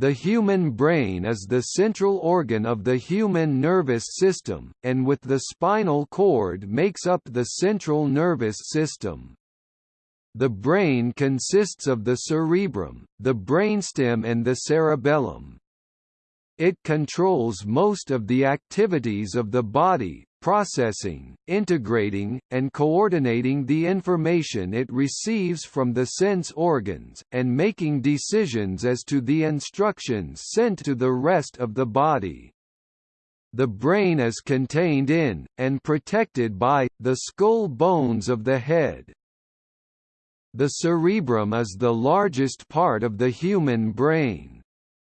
The human brain is the central organ of the human nervous system, and with the spinal cord makes up the central nervous system. The brain consists of the cerebrum, the brainstem and the cerebellum. It controls most of the activities of the body, processing, integrating, and coordinating the information it receives from the sense organs, and making decisions as to the instructions sent to the rest of the body. The brain is contained in, and protected by, the skull bones of the head. The cerebrum is the largest part of the human brain.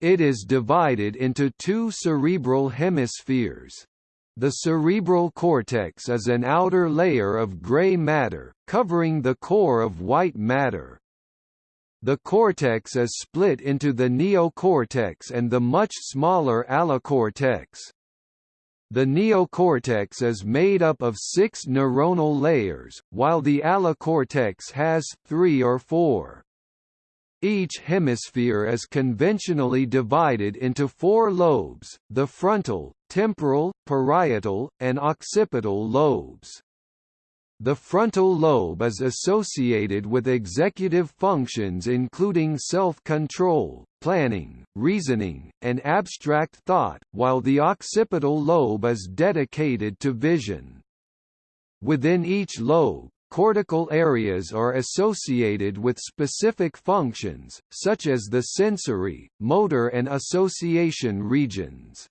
It is divided into two cerebral hemispheres, the cerebral cortex is an outer layer of gray matter, covering the core of white matter. The cortex is split into the neocortex and the much smaller allocortex. The neocortex is made up of six neuronal layers, while the allocortex has three or four. Each hemisphere is conventionally divided into four lobes, the frontal, temporal, parietal, and occipital lobes. The frontal lobe is associated with executive functions including self-control, planning, reasoning, and abstract thought, while the occipital lobe is dedicated to vision. Within each lobe, Cortical areas are associated with specific functions, such as the sensory, motor and association regions.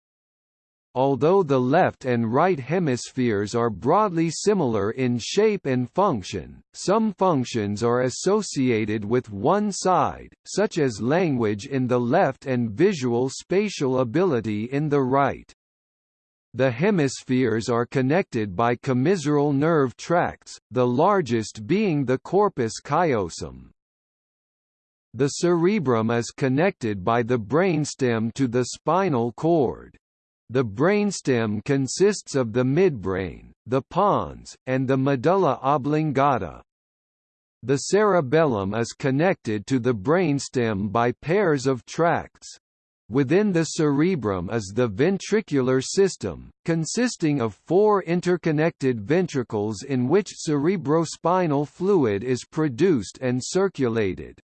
Although the left and right hemispheres are broadly similar in shape and function, some functions are associated with one side, such as language in the left and visual spatial ability in the right. The hemispheres are connected by commissural nerve tracts, the largest being the corpus callosum. The cerebrum is connected by the brainstem to the spinal cord. The brainstem consists of the midbrain, the pons, and the medulla oblongata. The cerebellum is connected to the brainstem by pairs of tracts. Within the cerebrum is the ventricular system, consisting of four interconnected ventricles in which cerebrospinal fluid is produced and circulated.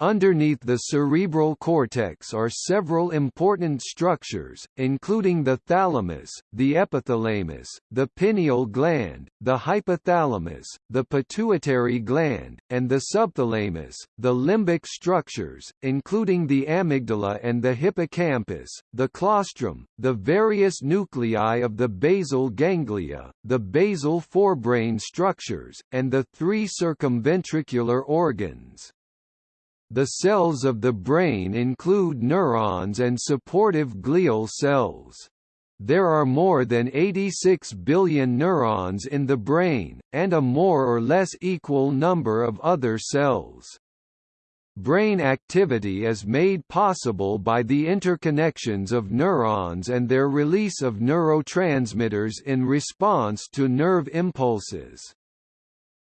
Underneath the cerebral cortex are several important structures, including the thalamus, the epithalamus, the pineal gland, the hypothalamus, the pituitary gland, and the subthalamus, the limbic structures, including the amygdala and the hippocampus, the claustrum, the various nuclei of the basal ganglia, the basal forebrain structures, and the three circumventricular organs. The cells of the brain include neurons and supportive glial cells. There are more than 86 billion neurons in the brain, and a more or less equal number of other cells. Brain activity is made possible by the interconnections of neurons and their release of neurotransmitters in response to nerve impulses.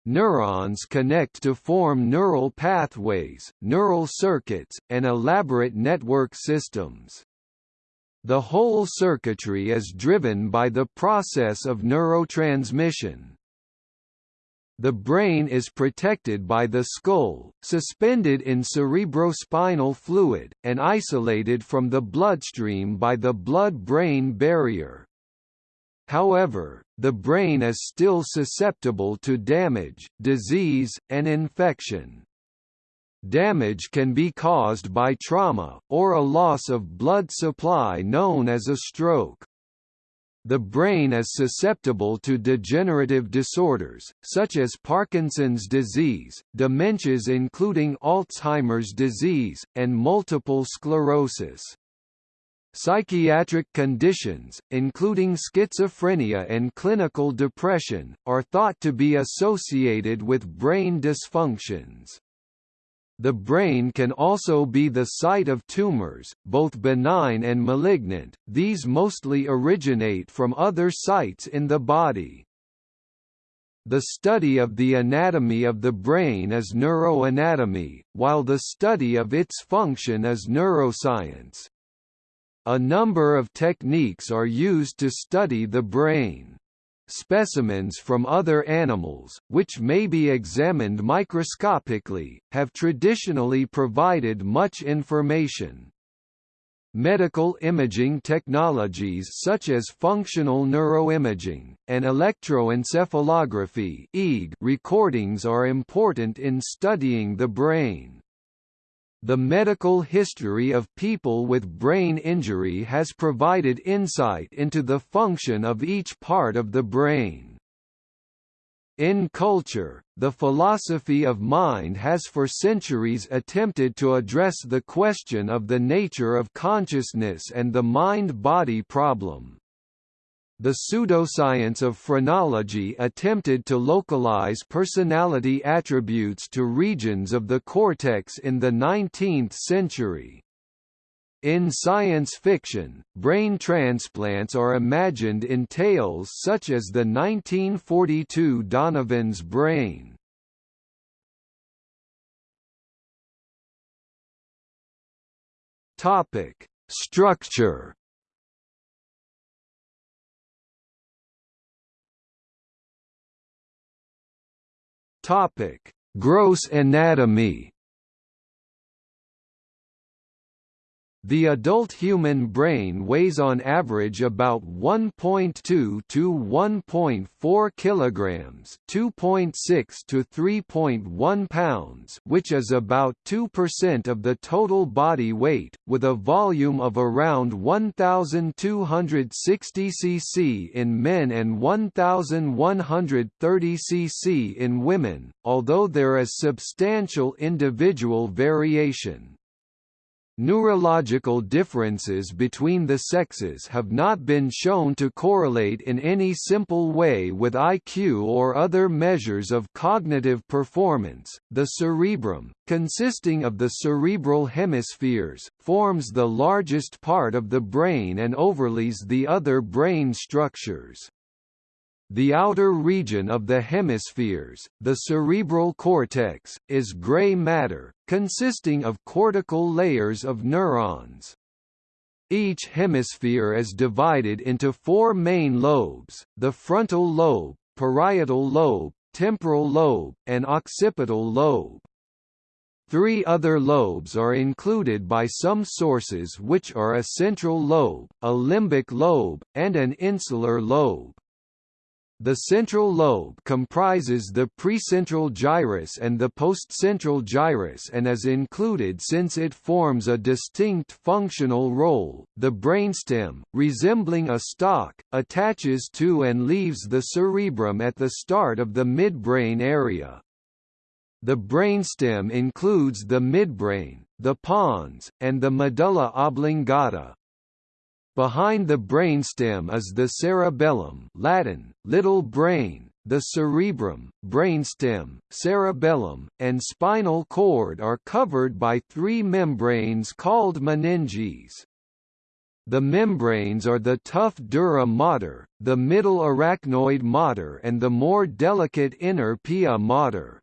Neurons connect to form neural pathways, neural circuits, and elaborate network systems. The whole circuitry is driven by the process of neurotransmission. The brain is protected by the skull, suspended in cerebrospinal fluid, and isolated from the bloodstream by the blood-brain barrier. However, the brain is still susceptible to damage, disease, and infection. Damage can be caused by trauma, or a loss of blood supply known as a stroke. The brain is susceptible to degenerative disorders, such as Parkinson's disease, dementias including Alzheimer's disease, and multiple sclerosis. Psychiatric conditions, including schizophrenia and clinical depression, are thought to be associated with brain dysfunctions. The brain can also be the site of tumors, both benign and malignant, these mostly originate from other sites in the body. The study of the anatomy of the brain is neuroanatomy, while the study of its function is neuroscience. A number of techniques are used to study the brain. Specimens from other animals, which may be examined microscopically, have traditionally provided much information. Medical imaging technologies such as functional neuroimaging, and electroencephalography recordings are important in studying the brain. The medical history of people with brain injury has provided insight into the function of each part of the brain. In culture, the philosophy of mind has for centuries attempted to address the question of the nature of consciousness and the mind-body problem. The pseudoscience of phrenology attempted to localize personality attributes to regions of the cortex in the 19th century. In science fiction, brain transplants are imagined in tales such as the 1942 Donovan's Brain. Topic: Structure. Topic: Gross anatomy. The adult human brain weighs on average about 1.2 to 1.4 kilograms, 2.6 to 3.1 pounds, which is about 2% of the total body weight, with a volume of around 1260 cc in men and 1130 cc in women, although there is substantial individual variation. Neurological differences between the sexes have not been shown to correlate in any simple way with IQ or other measures of cognitive performance. The cerebrum, consisting of the cerebral hemispheres, forms the largest part of the brain and overlays the other brain structures. The outer region of the hemispheres, the cerebral cortex, is gray matter, consisting of cortical layers of neurons. Each hemisphere is divided into four main lobes, the frontal lobe, parietal lobe, temporal lobe, and occipital lobe. Three other lobes are included by some sources which are a central lobe, a limbic lobe, and an insular lobe. The central lobe comprises the precentral gyrus and the postcentral gyrus and is included since it forms a distinct functional role. The brainstem, resembling a stalk, attaches to and leaves the cerebrum at the start of the midbrain area. The brainstem includes the midbrain, the pons, and the medulla oblongata. Behind the brainstem is the cerebellum Latin, little brain, the cerebrum, brainstem, cerebellum, and spinal cord are covered by three membranes called meninges. The membranes are the tough dura mater, the middle arachnoid mater and the more delicate inner pia mater.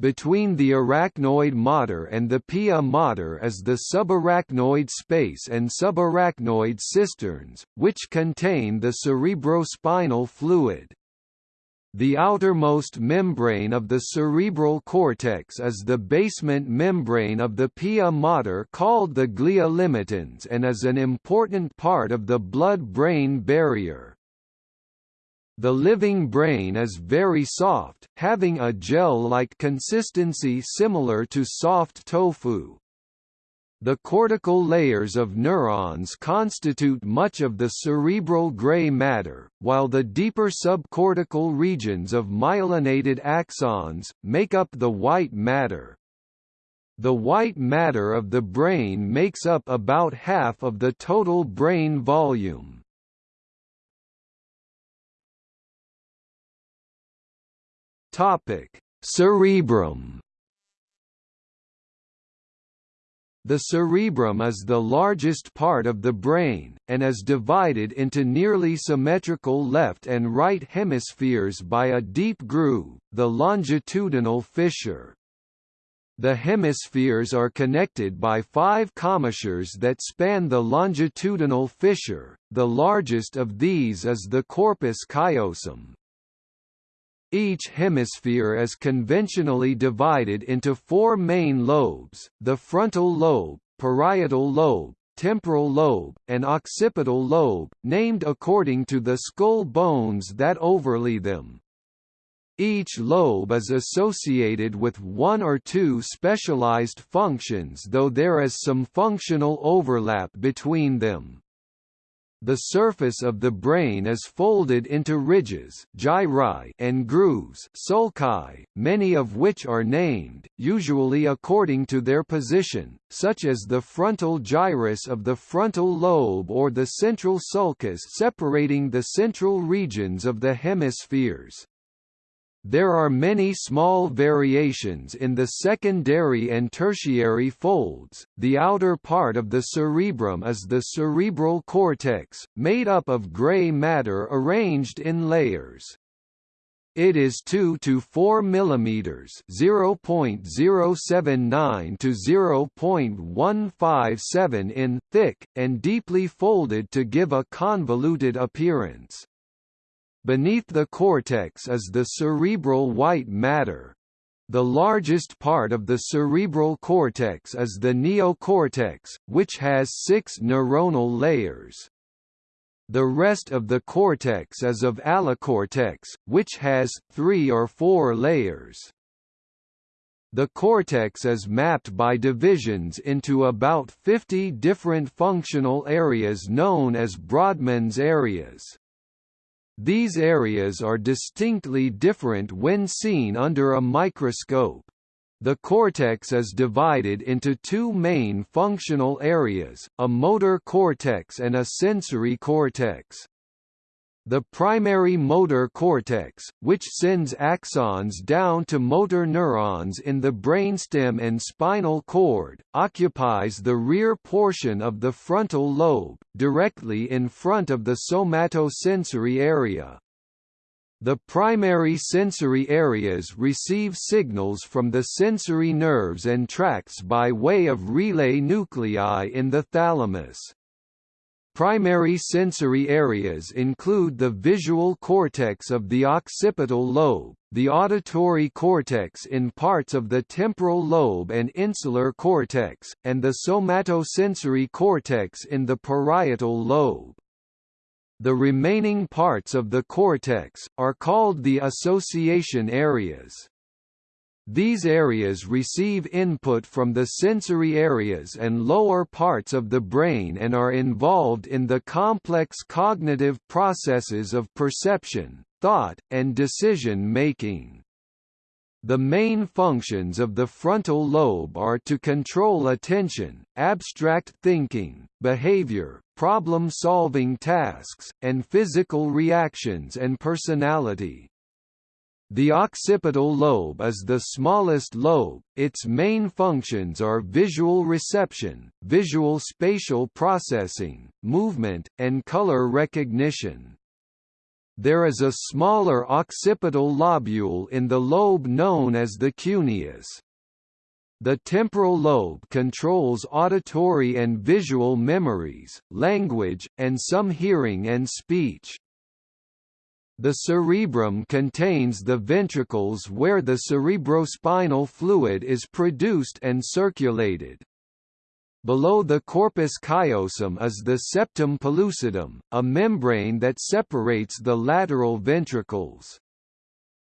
Between the arachnoid mater and the pia mater is the subarachnoid space and subarachnoid cisterns, which contain the cerebrospinal fluid. The outermost membrane of the cerebral cortex is the basement membrane of the pia mater called the glia limitans and is an important part of the blood-brain barrier. The living brain is very soft, having a gel-like consistency similar to soft tofu. The cortical layers of neurons constitute much of the cerebral gray matter, while the deeper subcortical regions of myelinated axons, make up the white matter. The white matter of the brain makes up about half of the total brain volume. Topic: Cerebrum. The cerebrum is the largest part of the brain, and is divided into nearly symmetrical left and right hemispheres by a deep groove, the longitudinal fissure. The hemispheres are connected by five commissures that span the longitudinal fissure, the largest of these is the corpus callosum. Each hemisphere is conventionally divided into four main lobes, the frontal lobe, parietal lobe, temporal lobe, and occipital lobe, named according to the skull bones that overlay them. Each lobe is associated with one or two specialized functions though there is some functional overlap between them. The surface of the brain is folded into ridges gyri and grooves sulci, many of which are named, usually according to their position, such as the frontal gyrus of the frontal lobe or the central sulcus separating the central regions of the hemispheres. There are many small variations in the secondary and tertiary folds. The outer part of the cerebrum is the cerebral cortex, made up of gray matter arranged in layers. It is 2 to 4 mm (0.079 to 0.157 in) thick and deeply folded to give a convoluted appearance. Beneath the cortex is the cerebral white matter. The largest part of the cerebral cortex is the neocortex, which has six neuronal layers. The rest of the cortex is of allocortex, which has three or four layers. The cortex is mapped by divisions into about 50 different functional areas known as Brodmann's areas. These areas are distinctly different when seen under a microscope. The cortex is divided into two main functional areas, a motor cortex and a sensory cortex. The primary motor cortex, which sends axons down to motor neurons in the brainstem and spinal cord, occupies the rear portion of the frontal lobe, directly in front of the somatosensory area. The primary sensory areas receive signals from the sensory nerves and tracts by way of relay nuclei in the thalamus. Primary sensory areas include the visual cortex of the occipital lobe, the auditory cortex in parts of the temporal lobe and insular cortex, and the somatosensory cortex in the parietal lobe. The remaining parts of the cortex, are called the association areas. These areas receive input from the sensory areas and lower parts of the brain and are involved in the complex cognitive processes of perception, thought, and decision-making. The main functions of the frontal lobe are to control attention, abstract thinking, behavior, problem-solving tasks, and physical reactions and personality. The occipital lobe is the smallest lobe, its main functions are visual reception, visual spatial processing, movement, and color recognition. There is a smaller occipital lobule in the lobe known as the cuneus. The temporal lobe controls auditory and visual memories, language, and some hearing and speech. The cerebrum contains the ventricles where the cerebrospinal fluid is produced and circulated. Below the corpus callosum is the septum pellucidum, a membrane that separates the lateral ventricles.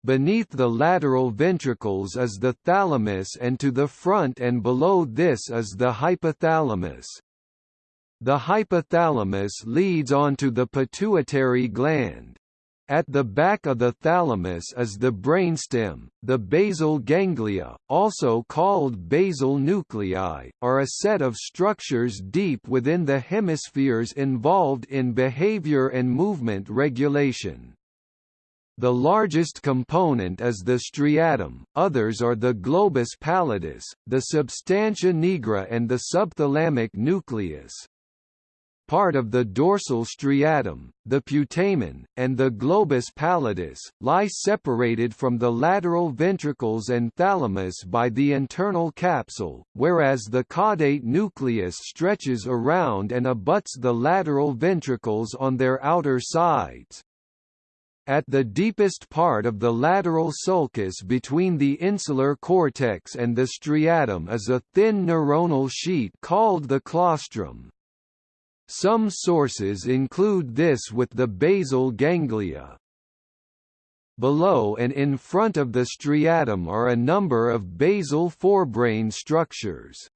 Beneath the lateral ventricles is the thalamus and to the front and below this is the hypothalamus. The hypothalamus leads on to the pituitary gland. At the back of the thalamus is the brainstem. The basal ganglia, also called basal nuclei, are a set of structures deep within the hemispheres involved in behavior and movement regulation. The largest component is the striatum, others are the globus pallidus, the substantia nigra and the subthalamic nucleus. Part of the dorsal striatum, the putamen, and the globus pallidus, lie separated from the lateral ventricles and thalamus by the internal capsule, whereas the caudate nucleus stretches around and abuts the lateral ventricles on their outer sides. At the deepest part of the lateral sulcus between the insular cortex and the striatum is a thin neuronal sheet called the claustrum. Some sources include this with the basal ganglia. Below and in front of the striatum are a number of basal forebrain structures.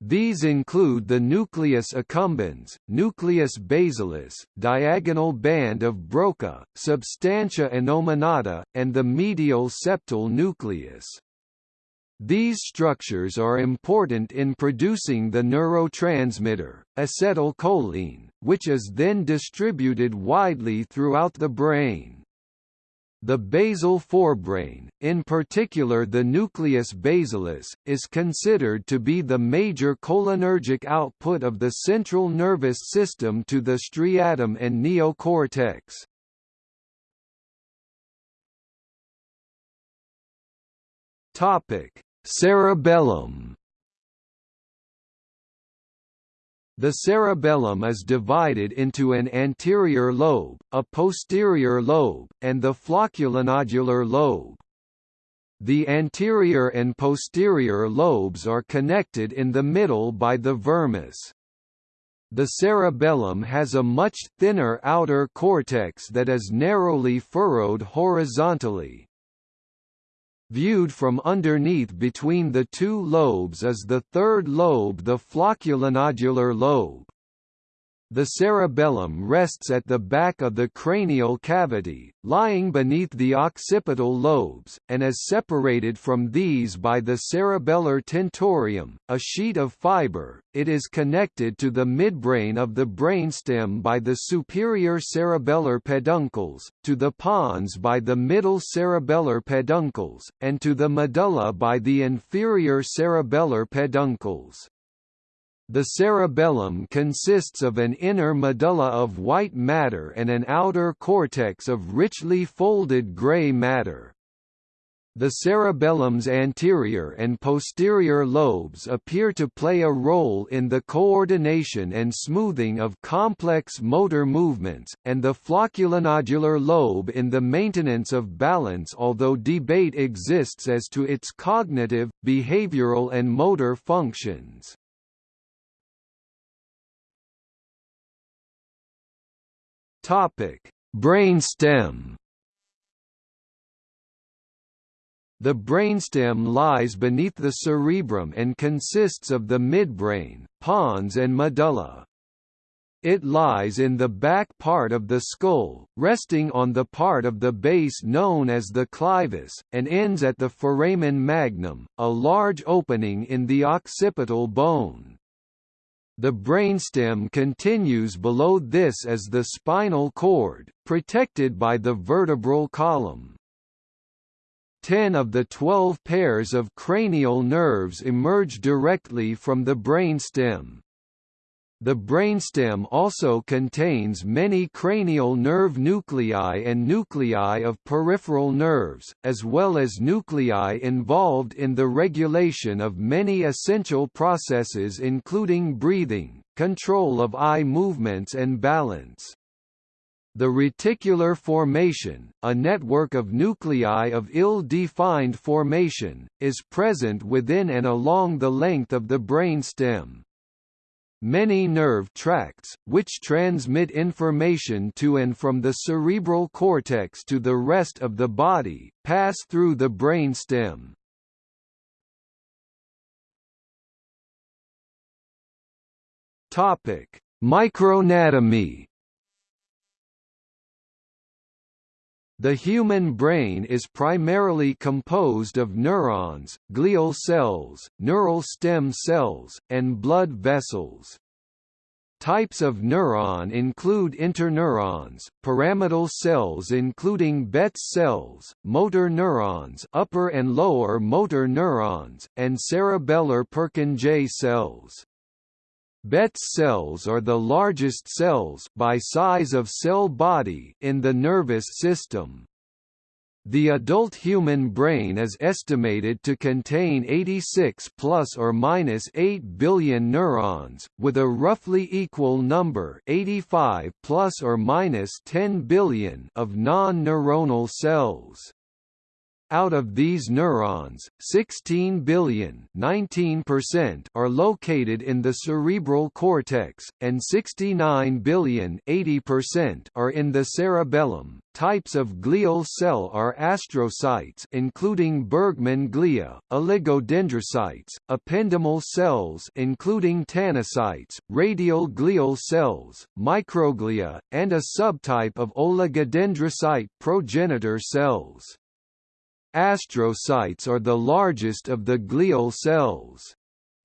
These include the nucleus accumbens, nucleus basalis, diagonal band of Broca, substantia innominata, and the medial septal nucleus. These structures are important in producing the neurotransmitter, acetylcholine, which is then distributed widely throughout the brain. The basal forebrain, in particular the nucleus basalis, is considered to be the major cholinergic output of the central nervous system to the striatum and neocortex. Cerebellum The cerebellum is divided into an anterior lobe, a posterior lobe, and the flocculonodular lobe. The anterior and posterior lobes are connected in the middle by the vermis. The cerebellum has a much thinner outer cortex that is narrowly furrowed horizontally, Viewed from underneath between the two lobes is the third lobe the flocculonodular lobe. The cerebellum rests at the back of the cranial cavity, lying beneath the occipital lobes, and is separated from these by the cerebellar tentorium, a sheet of fiber. It is connected to the midbrain of the brainstem by the superior cerebellar peduncles, to the pons by the middle cerebellar peduncles, and to the medulla by the inferior cerebellar peduncles. The cerebellum consists of an inner medulla of white matter and an outer cortex of richly folded gray matter. The cerebellum's anterior and posterior lobes appear to play a role in the coordination and smoothing of complex motor movements, and the flocculonodular lobe in the maintenance of balance although debate exists as to its cognitive, behavioral and motor functions. Topic: Brainstem. The brainstem lies beneath the cerebrum and consists of the midbrain, pons and medulla. It lies in the back part of the skull, resting on the part of the base known as the clivus, and ends at the foramen magnum, a large opening in the occipital bone. The brainstem continues below this as the spinal cord, protected by the vertebral column. Ten of the twelve pairs of cranial nerves emerge directly from the brainstem. The brainstem also contains many cranial nerve nuclei and nuclei of peripheral nerves, as well as nuclei involved in the regulation of many essential processes including breathing, control of eye movements and balance. The reticular formation, a network of nuclei of ill-defined formation, is present within and along the length of the brainstem. Many nerve tracts, which transmit information to and from the cerebral cortex to the rest of the body, pass through the brainstem. Topic: Microanatomy The human brain is primarily composed of neurons, glial cells, neural stem cells, and blood vessels. Types of neuron include interneurons, pyramidal cells including Betz cells, motor neurons upper and lower motor neurons, and cerebellar Purkinje cells. Betz cells are the largest cells by size of cell body in the nervous system. The adult human brain is estimated to contain 86 plus or minus 8 billion neurons, with a roughly equal number 85 plus or minus 10 billion of non-neuronal cells. Out of these neurons, 16 billion are located in the cerebral cortex, and 69 billion are in the cerebellum. Types of glial cell are astrocytes including Bergmann glia, oligodendrocytes, ependymal cells including tanycytes, radial glial cells, microglia, and a subtype of oligodendrocyte progenitor cells. Astrocytes are the largest of the glial cells.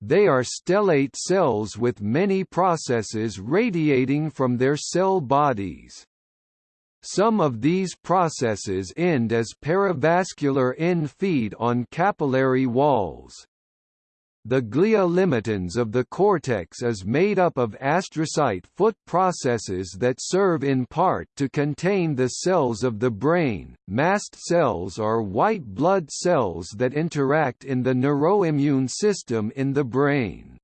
They are stellate cells with many processes radiating from their cell bodies. Some of these processes end as perivascular end feed on capillary walls. The glia limitans of the cortex is made up of astrocyte foot processes that serve in part to contain the cells of the brain. Mast cells are white blood cells that interact in the neuroimmune system in the brain.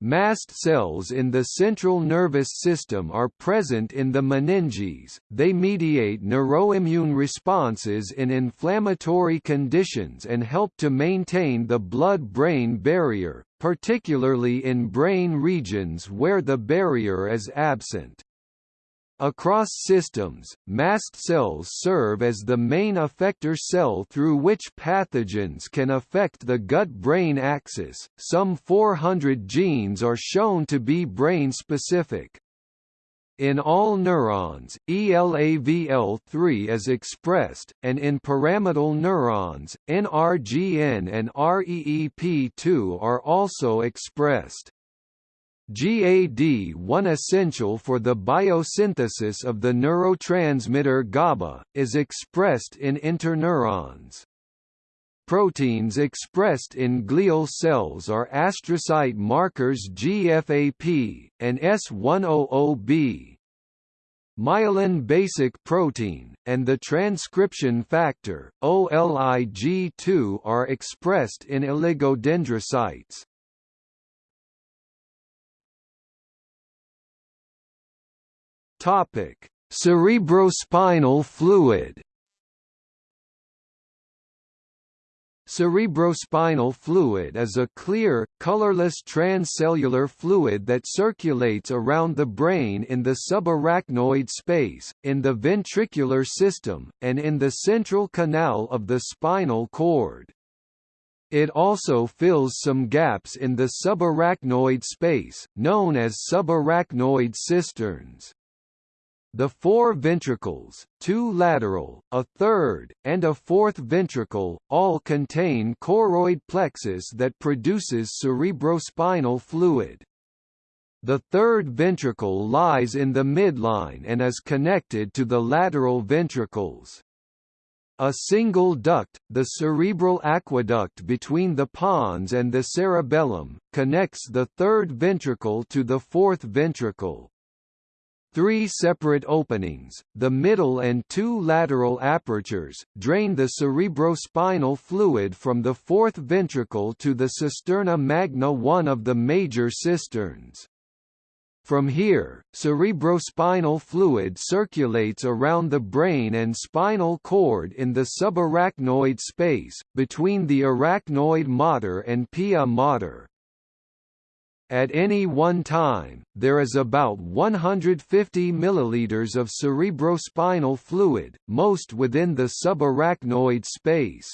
Mast cells in the central nervous system are present in the meninges, they mediate neuroimmune responses in inflammatory conditions and help to maintain the blood-brain barrier, particularly in brain regions where the barrier is absent. Across systems, mast cells serve as the main effector cell through which pathogens can affect the gut-brain axis. Some 400 genes are shown to be brain-specific. In all neurons, ELAVL3 is expressed, and in pyramidal neurons, NRGN and REEP2 are also expressed. GAD1 essential for the biosynthesis of the neurotransmitter GABA, is expressed in interneurons. Proteins expressed in glial cells are astrocyte markers GFAP, and S100B. Myelin basic protein, and the transcription factor, OLIG2 are expressed in oligodendrocytes. Topic: Cerebrospinal fluid. Cerebrospinal fluid is a clear, colorless transcellular fluid that circulates around the brain in the subarachnoid space, in the ventricular system, and in the central canal of the spinal cord. It also fills some gaps in the subarachnoid space, known as subarachnoid cisterns. The four ventricles, two lateral, a third, and a fourth ventricle, all contain choroid plexus that produces cerebrospinal fluid. The third ventricle lies in the midline and is connected to the lateral ventricles. A single duct, the cerebral aqueduct between the pons and the cerebellum, connects the third ventricle to the fourth ventricle. Three separate openings, the middle and two lateral apertures, drain the cerebrospinal fluid from the fourth ventricle to the cisterna magna one of the major cisterns. From here, cerebrospinal fluid circulates around the brain and spinal cord in the subarachnoid space, between the arachnoid mater and pia mater. At any one time, there is about 150 milliliters of cerebrospinal fluid, most within the subarachnoid space.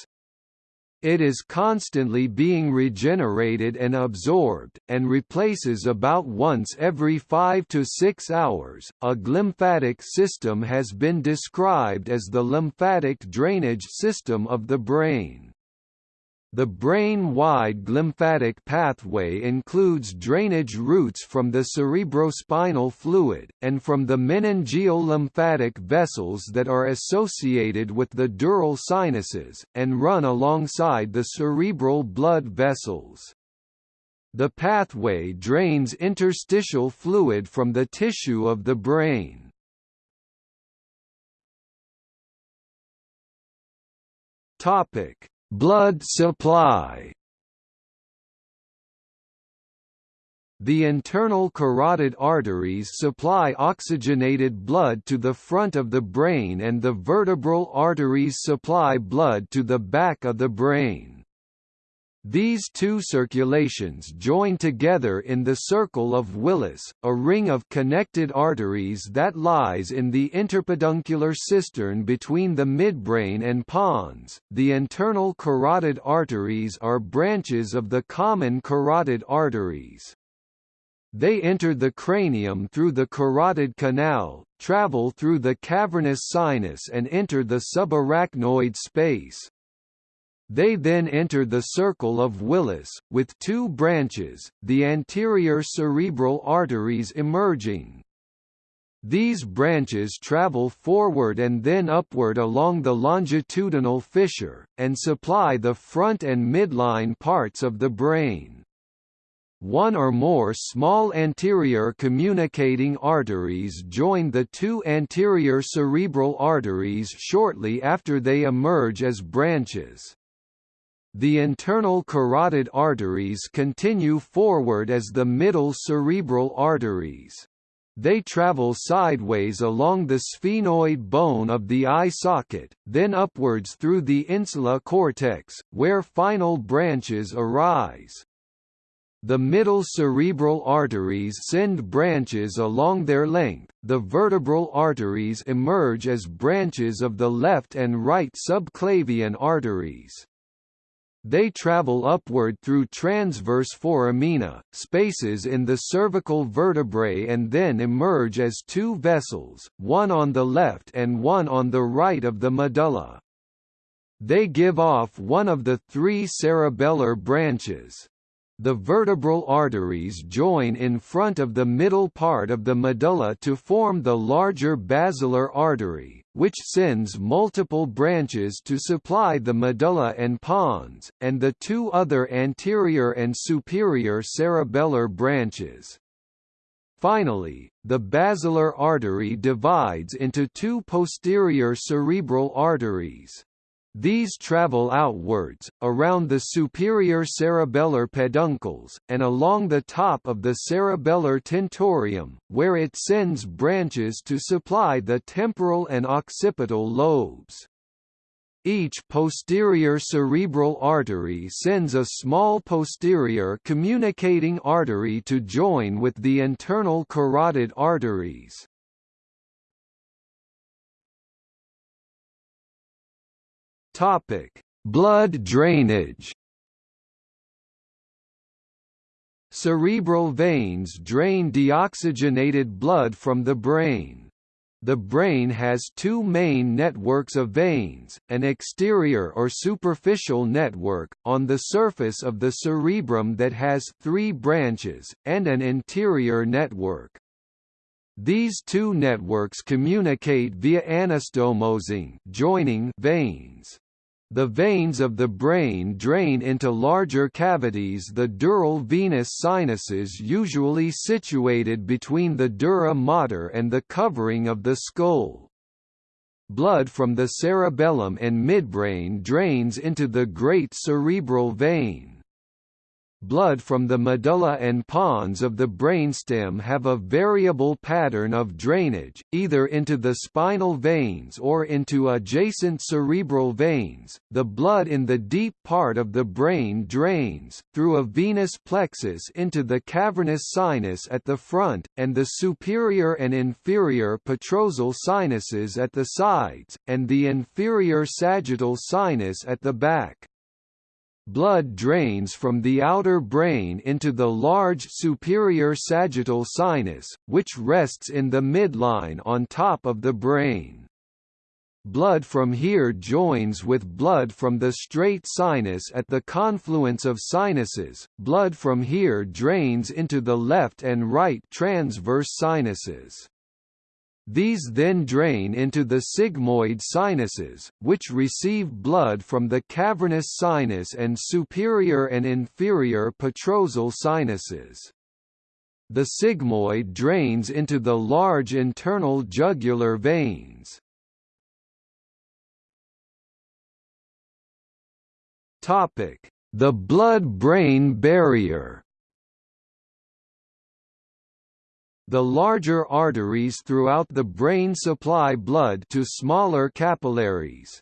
It is constantly being regenerated and absorbed, and replaces about once every 5 to 6 hours. A glymphatic system has been described as the lymphatic drainage system of the brain. The brain-wide lymphatic pathway includes drainage routes from the cerebrospinal fluid, and from the meningeal lymphatic vessels that are associated with the dural sinuses, and run alongside the cerebral blood vessels. The pathway drains interstitial fluid from the tissue of the brain. Topic Blood supply The internal carotid arteries supply oxygenated blood to the front of the brain and the vertebral arteries supply blood to the back of the brain. These two circulations join together in the circle of Willis, a ring of connected arteries that lies in the interpeduncular cistern between the midbrain and pons. The internal carotid arteries are branches of the common carotid arteries. They enter the cranium through the carotid canal, travel through the cavernous sinus and enter the subarachnoid space. They then enter the circle of Willis, with two branches, the anterior cerebral arteries emerging. These branches travel forward and then upward along the longitudinal fissure, and supply the front and midline parts of the brain. One or more small anterior communicating arteries join the two anterior cerebral arteries shortly after they emerge as branches. The internal carotid arteries continue forward as the middle cerebral arteries. They travel sideways along the sphenoid bone of the eye socket, then upwards through the insula cortex, where final branches arise. The middle cerebral arteries send branches along their length, the vertebral arteries emerge as branches of the left and right subclavian arteries. They travel upward through transverse foramina, spaces in the cervical vertebrae and then emerge as two vessels, one on the left and one on the right of the medulla. They give off one of the three cerebellar branches. The vertebral arteries join in front of the middle part of the medulla to form the larger basilar artery, which sends multiple branches to supply the medulla and pons, and the two other anterior and superior cerebellar branches. Finally, the basilar artery divides into two posterior cerebral arteries. These travel outwards, around the superior cerebellar peduncles, and along the top of the cerebellar tentorium, where it sends branches to supply the temporal and occipital lobes. Each posterior cerebral artery sends a small posterior communicating artery to join with the internal carotid arteries. Topic: Blood drainage. Cerebral veins drain deoxygenated blood from the brain. The brain has two main networks of veins, an exterior or superficial network, on the surface of the cerebrum that has three branches, and an interior network. These two networks communicate via anastomosing joining veins. The veins of the brain drain into larger cavities the dural venous sinuses usually situated between the dura mater and the covering of the skull. Blood from the cerebellum and midbrain drains into the great cerebral vein blood from the medulla and pons of the brainstem have a variable pattern of drainage, either into the spinal veins or into adjacent cerebral veins. The blood in the deep part of the brain drains, through a venous plexus into the cavernous sinus at the front, and the superior and inferior petrosal sinuses at the sides, and the inferior sagittal sinus at the back. Blood drains from the outer brain into the large superior sagittal sinus, which rests in the midline on top of the brain. blood from here joins with blood from the straight sinus at the confluence of sinuses, blood from here drains into the left and right transverse sinuses. These then drain into the sigmoid sinuses, which receive blood from the cavernous sinus and superior and inferior petrosal sinuses. The sigmoid drains into the large internal jugular veins. The blood-brain barrier The larger arteries throughout the brain supply blood to smaller capillaries.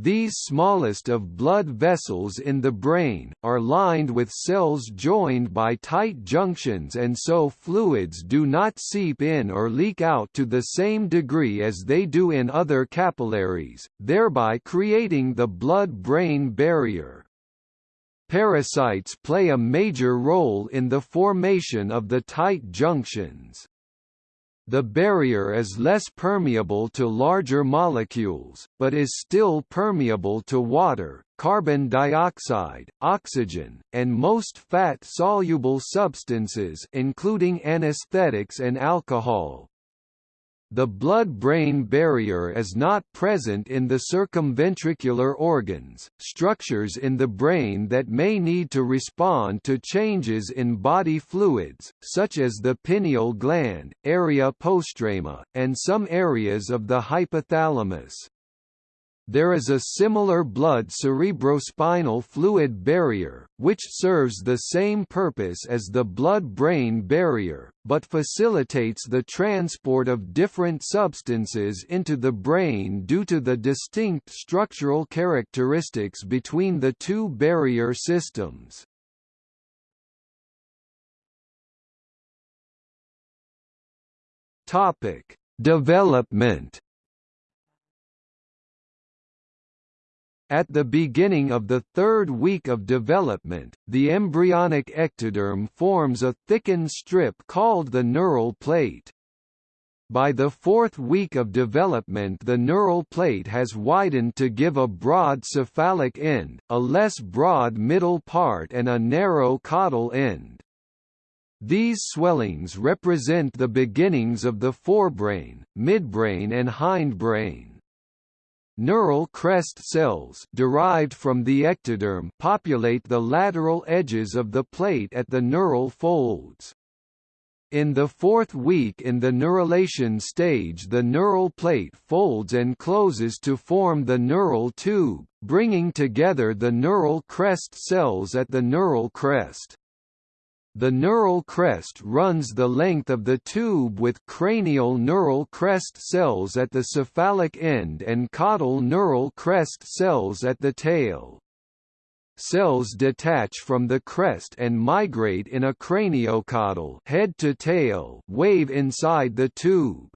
These smallest of blood vessels in the brain, are lined with cells joined by tight junctions and so fluids do not seep in or leak out to the same degree as they do in other capillaries, thereby creating the blood-brain barrier. Pericytes play a major role in the formation of the tight junctions. The barrier is less permeable to larger molecules, but is still permeable to water, carbon dioxide, oxygen, and most fat-soluble substances including anesthetics and alcohol. The blood-brain barrier is not present in the circumventricular organs, structures in the brain that may need to respond to changes in body fluids, such as the pineal gland, area postrema, and some areas of the hypothalamus. There is a similar blood cerebrospinal fluid barrier, which serves the same purpose as the blood-brain barrier, but facilitates the transport of different substances into the brain due to the distinct structural characteristics between the two barrier systems. Development At the beginning of the third week of development, the embryonic ectoderm forms a thickened strip called the neural plate. By the fourth week of development the neural plate has widened to give a broad cephalic end, a less broad middle part and a narrow caudal end. These swellings represent the beginnings of the forebrain, midbrain and hindbrain. Neural crest cells derived from the ectoderm populate the lateral edges of the plate at the neural folds. In the fourth week in the neurulation stage the neural plate folds and closes to form the neural tube, bringing together the neural crest cells at the neural crest. The neural crest runs the length of the tube with cranial neural crest cells at the cephalic end and caudal neural crest cells at the tail. Cells detach from the crest and migrate in a craniocaudal head to tail wave inside the tube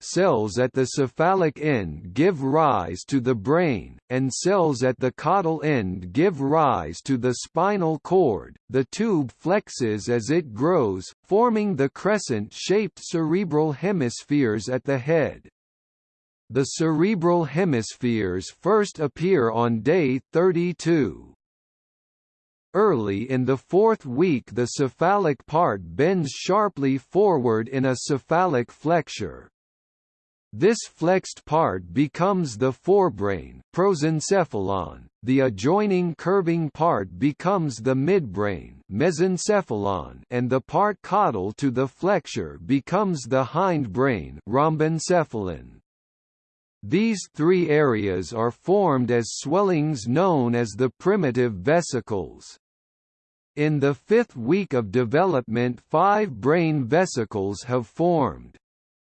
cells at the cephalic end give rise to the brain, and cells at the caudal end give rise to the spinal cord. The tube flexes as it grows, forming the crescent-shaped cerebral hemispheres at the head. The cerebral hemispheres first appear on day 32. Early in the fourth week the cephalic part bends sharply forward in a cephalic flexure, this flexed part becomes the forebrain prosencephalon, the adjoining curving part becomes the midbrain mesencephalon, and the part caudal to the flexure becomes the hindbrain rhombencephalon. These three areas are formed as swellings known as the primitive vesicles. In the fifth week of development five brain vesicles have formed.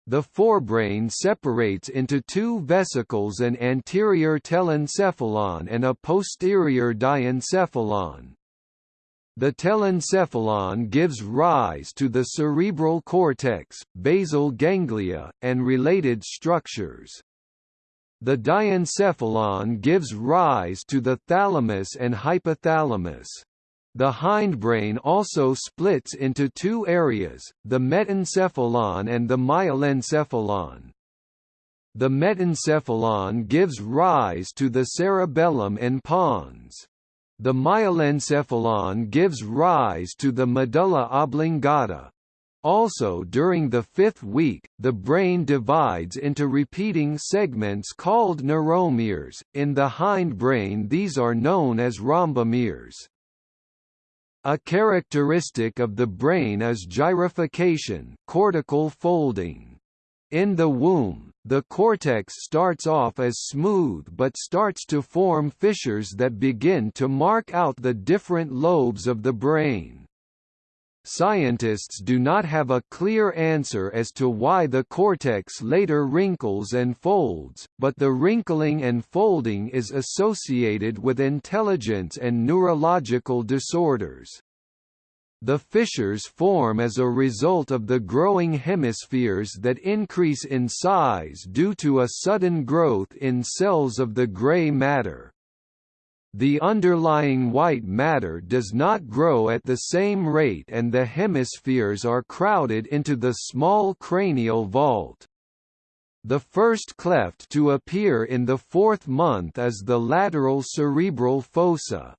The forebrain separates into two vesicles an anterior telencephalon and a posterior diencephalon. The telencephalon gives rise to the cerebral cortex, basal ganglia, and related structures. The diencephalon gives rise to the thalamus and hypothalamus. The hindbrain also splits into two areas, the metencephalon and the myelencephalon. The metencephalon gives rise to the cerebellum and pons. The myelencephalon gives rise to the medulla oblongata. Also during the fifth week, the brain divides into repeating segments called neuromeres. In the hindbrain these are known as rhombomeres. A characteristic of the brain is gyrification cortical folding. In the womb, the cortex starts off as smooth but starts to form fissures that begin to mark out the different lobes of the brain. Scientists do not have a clear answer as to why the cortex later wrinkles and folds, but the wrinkling and folding is associated with intelligence and neurological disorders. The fissures form as a result of the growing hemispheres that increase in size due to a sudden growth in cells of the gray matter. The underlying white matter does not grow at the same rate and the hemispheres are crowded into the small cranial vault. The first cleft to appear in the fourth month is the lateral cerebral fossa.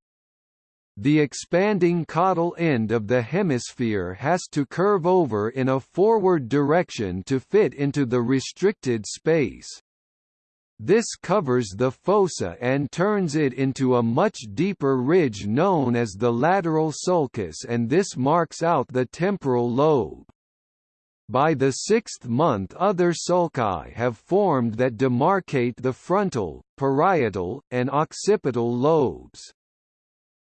The expanding caudal end of the hemisphere has to curve over in a forward direction to fit into the restricted space. This covers the fossa and turns it into a much deeper ridge known as the lateral sulcus and this marks out the temporal lobe. By the sixth month other sulci have formed that demarcate the frontal, parietal, and occipital lobes.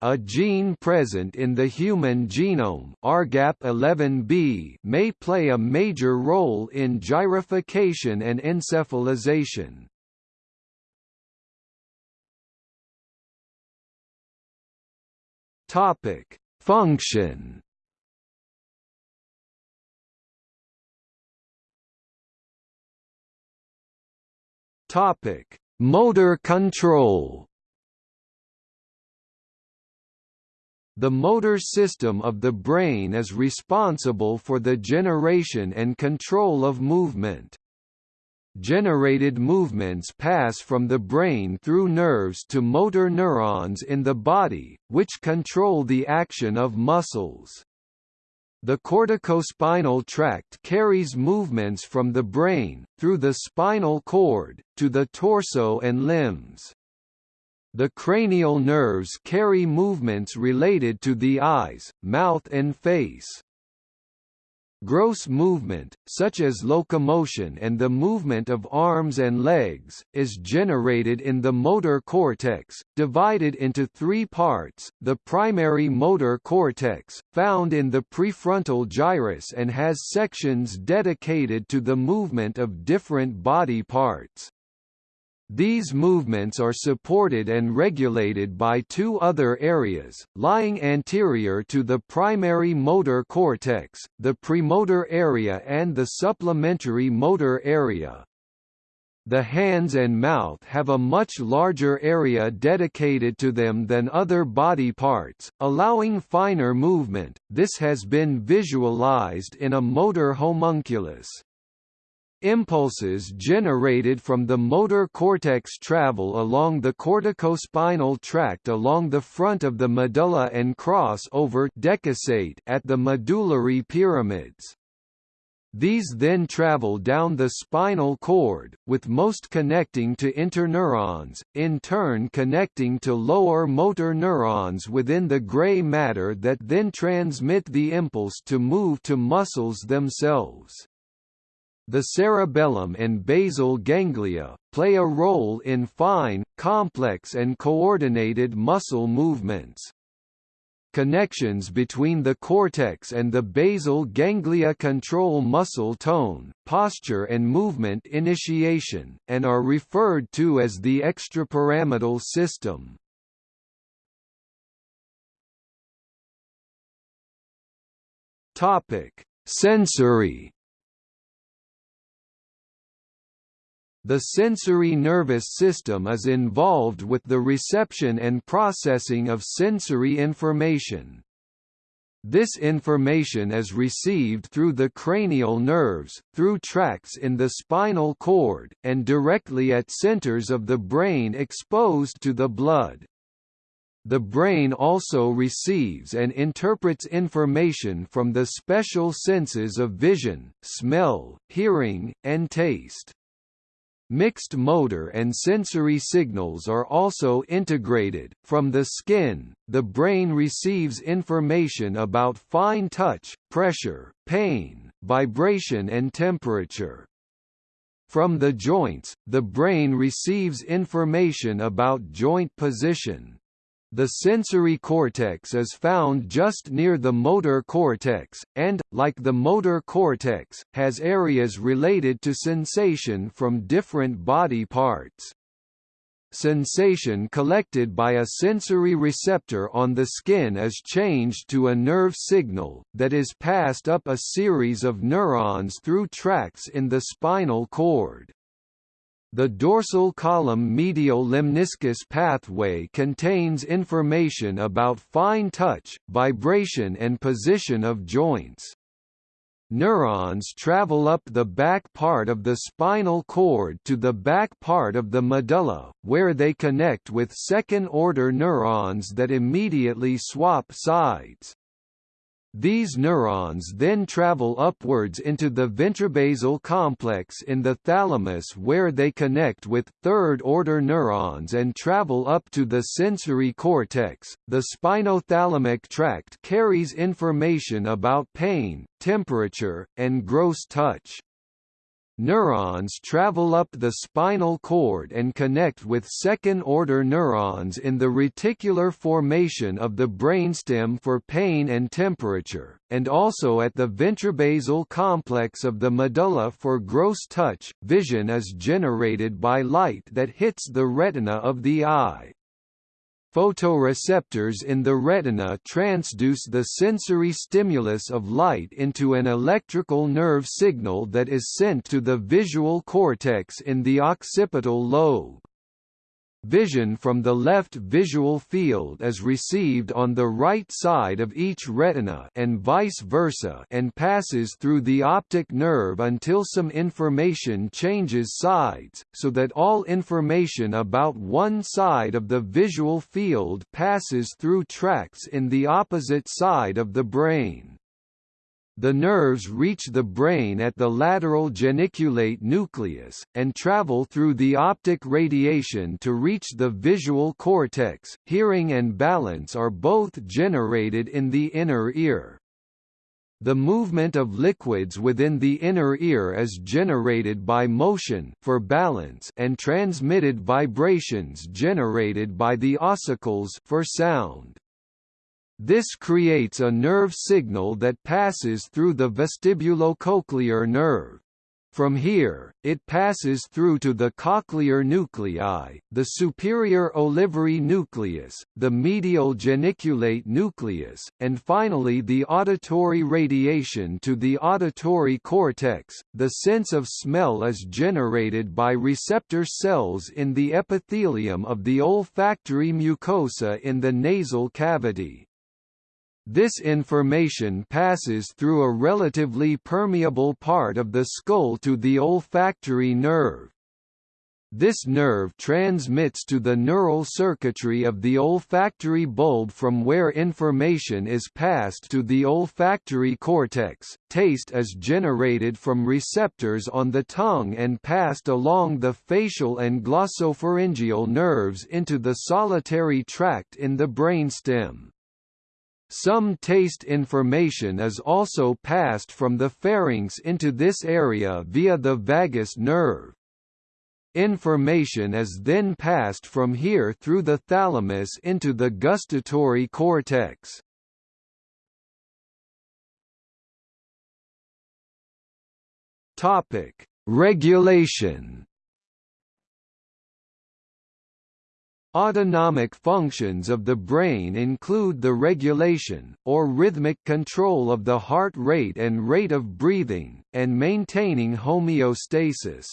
A gene present in the human genome RGAP11B may play a major role in gyrification and encephalization. Topic: Function. Topic: Motor control. The motor system of the brain is responsible for the generation and control of movement. Generated movements pass from the brain through nerves to motor neurons in the body, which control the action of muscles. The corticospinal tract carries movements from the brain, through the spinal cord, to the torso and limbs. The cranial nerves carry movements related to the eyes, mouth and face. Gross movement, such as locomotion and the movement of arms and legs, is generated in the motor cortex, divided into three parts, the primary motor cortex, found in the precentral gyrus and has sections dedicated to the movement of different body parts. These movements are supported and regulated by two other areas, lying anterior to the primary motor cortex, the premotor area and the supplementary motor area. The hands and mouth have a much larger area dedicated to them than other body parts, allowing finer movement. This has been visualized in a motor homunculus. Impulses generated from the motor cortex travel along the corticospinal tract along the front of the medulla and cross over decussate at the medullary pyramids. These then travel down the spinal cord, with most connecting to interneurons, in turn connecting to lower motor neurons within the gray matter that then transmit the impulse to move to muscles themselves. The cerebellum and basal ganglia, play a role in fine, complex and coordinated muscle movements. Connections between the cortex and the basal ganglia control muscle tone, posture and movement initiation, and are referred to as the extrapyramidal system. Sensory The sensory nervous system is involved with the reception and processing of sensory information. This information is received through the cranial nerves, through tracts in the spinal cord, and directly at centers of the brain exposed to the blood. The brain also receives and interprets information from the special senses of vision, smell, hearing, and taste. Mixed motor and sensory signals are also integrated. From the skin, the brain receives information about fine touch, pressure, pain, vibration and temperature. From the joints, the brain receives information about joint position, the sensory cortex is found just near the motor cortex, and, like the motor cortex, has areas related to sensation from different body parts. Sensation collected by a sensory receptor on the skin is changed to a nerve signal, that is passed up a series of neurons through tracts in the spinal cord. The dorsal column medial lemniscus pathway contains information about fine touch, vibration and position of joints. Neurons travel up the back part of the spinal cord to the back part of the medulla, where they connect with second-order neurons that immediately swap sides. These neurons then travel upwards into the ventrobasal complex in the thalamus where they connect with third-order neurons and travel up to the sensory cortex. The spinothalamic tract carries information about pain, temperature, and gross touch. Neurons travel up the spinal cord and connect with second-order neurons in the reticular formation of the brainstem for pain and temperature, and also at the ventrobasal complex of the medulla for gross touch. Vision is generated by light that hits the retina of the eye. Photoreceptors in the retina transduce the sensory stimulus of light into an electrical nerve signal that is sent to the visual cortex in the occipital lobe. Vision from the left visual field is received on the right side of each retina and vice versa and passes through the optic nerve until some information changes sides, so that all information about one side of the visual field passes through tracts in the opposite side of the brain. The nerves reach the brain at the lateral geniculate nucleus, and travel through the optic radiation to reach the visual cortex. Hearing and balance are both generated in the inner ear. The movement of liquids within the inner ear is generated by motion for balance and transmitted vibrations generated by the ossicles for sound. This creates a nerve signal that passes through the vestibulocochlear nerve. From here, it passes through to the cochlear nuclei, the superior olivary nucleus, the medial geniculate nucleus, and finally the auditory radiation to the auditory cortex. The sense of smell is generated by receptor cells in the epithelium of the olfactory mucosa in the nasal cavity. This information passes through a relatively permeable part of the skull to the olfactory nerve. This nerve transmits to the neural circuitry of the olfactory bulb from where information is passed to the olfactory cortex. Taste is generated from receptors on the tongue and passed along the facial and glossopharyngeal nerves into the solitary tract in the brainstem. Some taste information is also passed from the pharynx into this area via the vagus nerve. Information is then passed from here through the thalamus into the gustatory cortex. Topic: Regulation Autonomic functions of the brain include the regulation, or rhythmic control of the heart rate and rate of breathing, and maintaining homeostasis.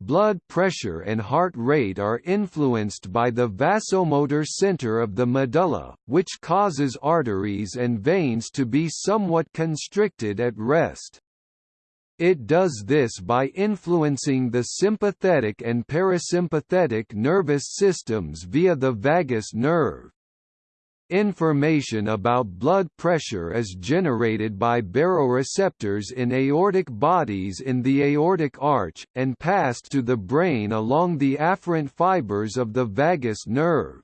blood pressure and heart rate are influenced by the vasomotor center of the medulla, which causes arteries and veins to be somewhat constricted at rest. It does this by influencing the sympathetic and parasympathetic nervous systems via the vagus nerve. Information about blood pressure is generated by baroreceptors in aortic bodies in the aortic arch, and passed to the brain along the afferent fibers of the vagus nerve.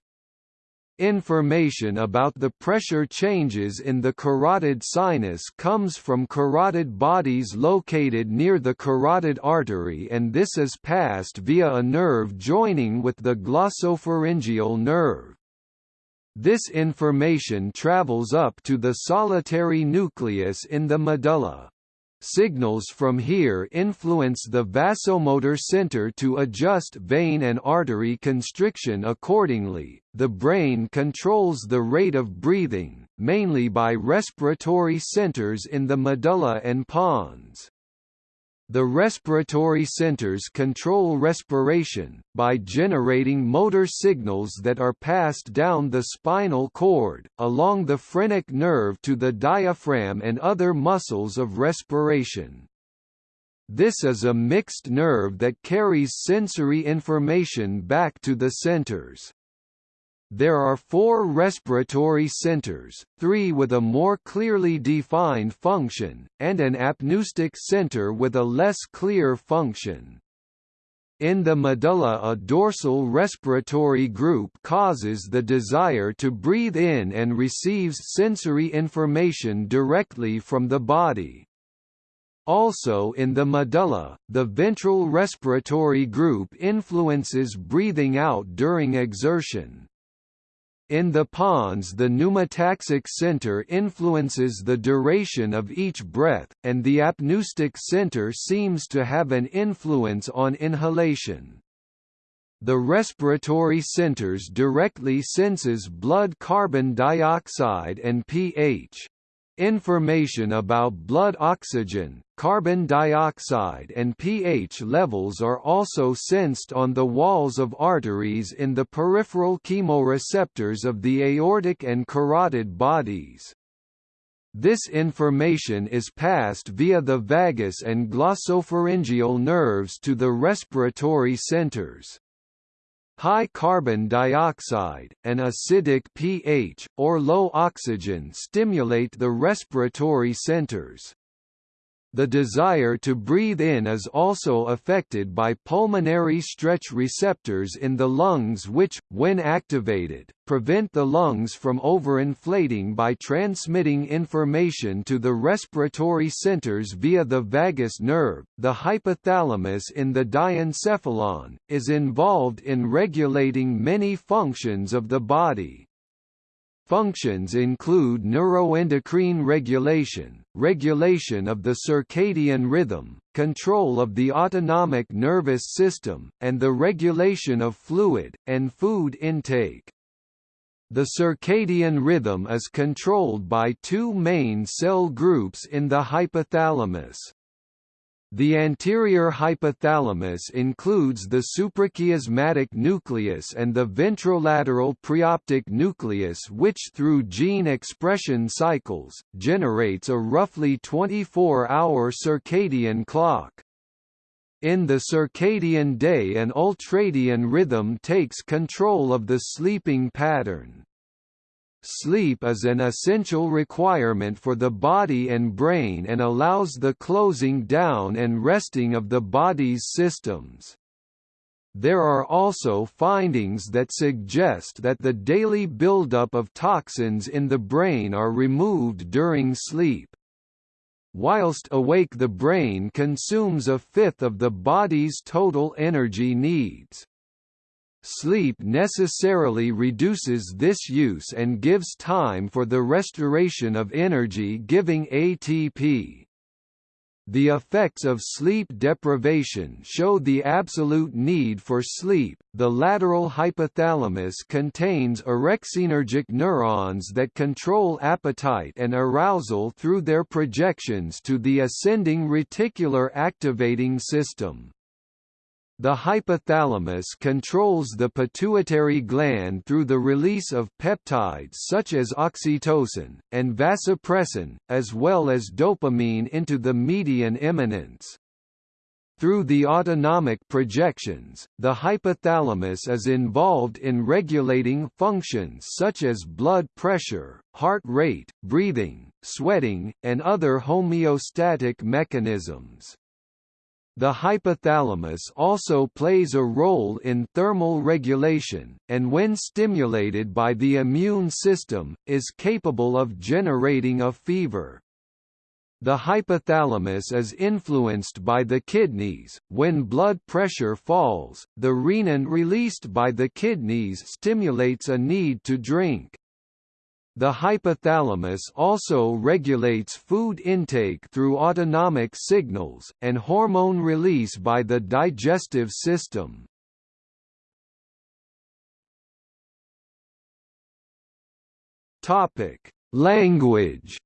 Information about the pressure changes in the carotid sinus comes from carotid bodies located near the carotid artery and this is passed via a nerve joining with the glossopharyngeal nerve. This information travels up to the solitary nucleus in the medulla. Signals from here influence the vasomotor center to adjust vein and artery constriction accordingly. The brain controls the rate of breathing, mainly by respiratory centers in the medulla and pons. The respiratory centers control respiration, by generating motor signals that are passed down the spinal cord, along the phrenic nerve to the diaphragm and other muscles of respiration. This is a mixed nerve that carries sensory information back to the centers. There are four respiratory centers, three with a more clearly defined function, and an apneustic center with a less clear function. In the medulla a dorsal respiratory group causes the desire to breathe in and receives sensory information directly from the body. Also in the medulla, the ventral respiratory group influences breathing out during exertion. In the pons the pneumotaxic center influences the duration of each breath, and the apneustic center seems to have an influence on inhalation. The respiratory centers directly senses blood carbon dioxide and pH. Information about blood oxygen, carbon dioxide and pH levels are also sensed on the walls of arteries in the peripheral chemoreceptors of the aortic and carotid bodies. This information is passed via the vagus and glossopharyngeal nerves to the respiratory centers. High carbon dioxide, an acidic pH, or low oxygen stimulate the respiratory centers. The desire to breathe in is also affected by pulmonary stretch receptors in the lungs which, when activated, prevent the lungs from overinflating by transmitting information to the respiratory centers via the vagus nerve. The hypothalamus in the diencephalon, is involved in regulating many functions of the body, Functions include neuroendocrine regulation, regulation of the circadian rhythm, control of the autonomic nervous system, and the regulation of fluid, and food intake. The circadian rhythm is controlled by two main cell groups in the hypothalamus. The anterior hypothalamus includes the suprachiasmatic nucleus and the ventrolateral preoptic nucleus which through gene expression cycles, generates a roughly 24-hour circadian clock. In the circadian day an ultradian rhythm takes control of the sleeping pattern. Sleep is an essential requirement for the body and brain and allows the closing down and resting of the body's systems. There are also findings that suggest that the daily buildup of toxins in the brain are removed during sleep. Whilst awake the brain consumes a fifth of the body's total energy needs. Sleep necessarily reduces this use and gives time for the restoration of energy-giving ATP. The effects of sleep deprivation show the absolute need for sleep. The lateral hypothalamus contains orexinergic neurons that control appetite and arousal through their projections to the ascending reticular activating system. The hypothalamus controls the pituitary gland through the release of peptides such as oxytocin, and vasopressin, as well as dopamine into the median eminence. Through the autonomic projections, the hypothalamus is involved in regulating functions such as blood pressure, heart rate, breathing, sweating, and other homeostatic mechanisms. The hypothalamus also plays a role in thermal regulation, and when stimulated by the immune system, is capable of generating a fever. The hypothalamus is influenced by the kidneys. When blood pressure falls, the renin released by the kidneys stimulates a need to drink. The hypothalamus also regulates food intake through autonomic signals, and hormone release by the digestive system. Language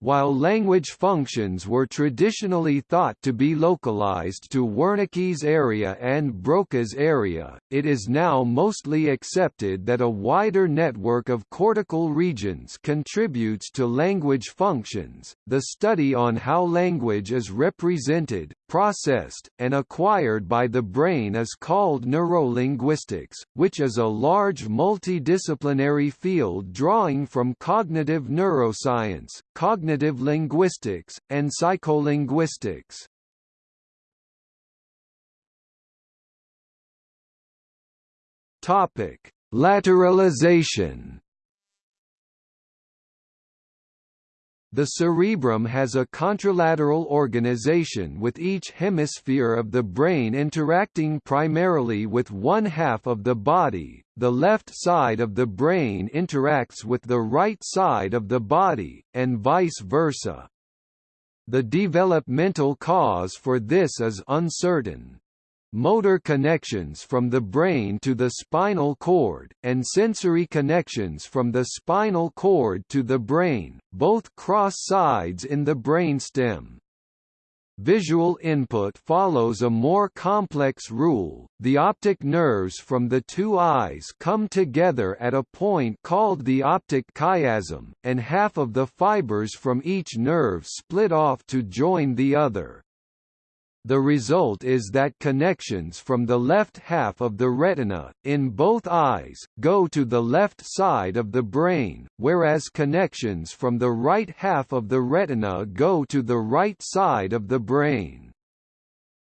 While language functions were traditionally thought to be localized to Wernicke's area and Broca's area, it is now mostly accepted that a wider network of cortical regions contributes to language functions. The study on how language is represented, processed, and acquired by the brain is called neurolinguistics, which is a large multidisciplinary field drawing from cognitive neuroscience, cognitive linguistics, and psycholinguistics. Topic: Lateralization The cerebrum has a contralateral organization with each hemisphere of the brain interacting primarily with one half of the body, the left side of the brain interacts with the right side of the body, and vice versa. The developmental cause for this is uncertain motor connections from the brain to the spinal cord, and sensory connections from the spinal cord to the brain, both cross sides in the brainstem. Visual input follows a more complex rule. The optic nerves from the two eyes come together at a point called the optic chiasm, and half of the fibers from each nerve split off to join the other. The result is that connections from the left half of the retina, in both eyes, go to the left side of the brain, whereas connections from the right half of the retina go to the right side of the brain.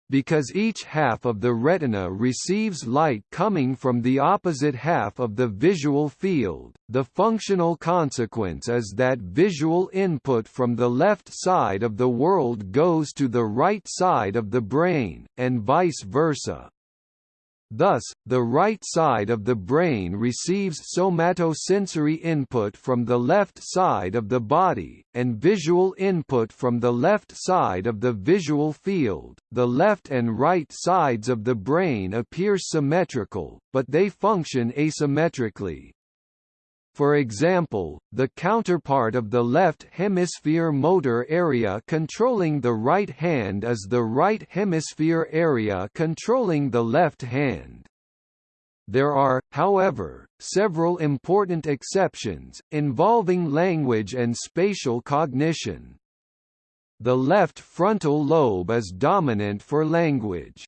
Because each half of the retina receives light coming from the opposite half of the visual field, the functional consequence is that visual input from the left side of the world goes to the right side of the brain, and vice versa. Thus, the right side of the brain receives somatosensory input from the left side of the body, and visual input from the left side of the visual field. The left and right sides of the brain appear symmetrical, but they function asymmetrically. For example, the counterpart of the left hemisphere motor area controlling the right hand is the right hemisphere area controlling the left hand. There are, however, several important exceptions, involving language and spatial cognition. The left frontal lobe is dominant for language.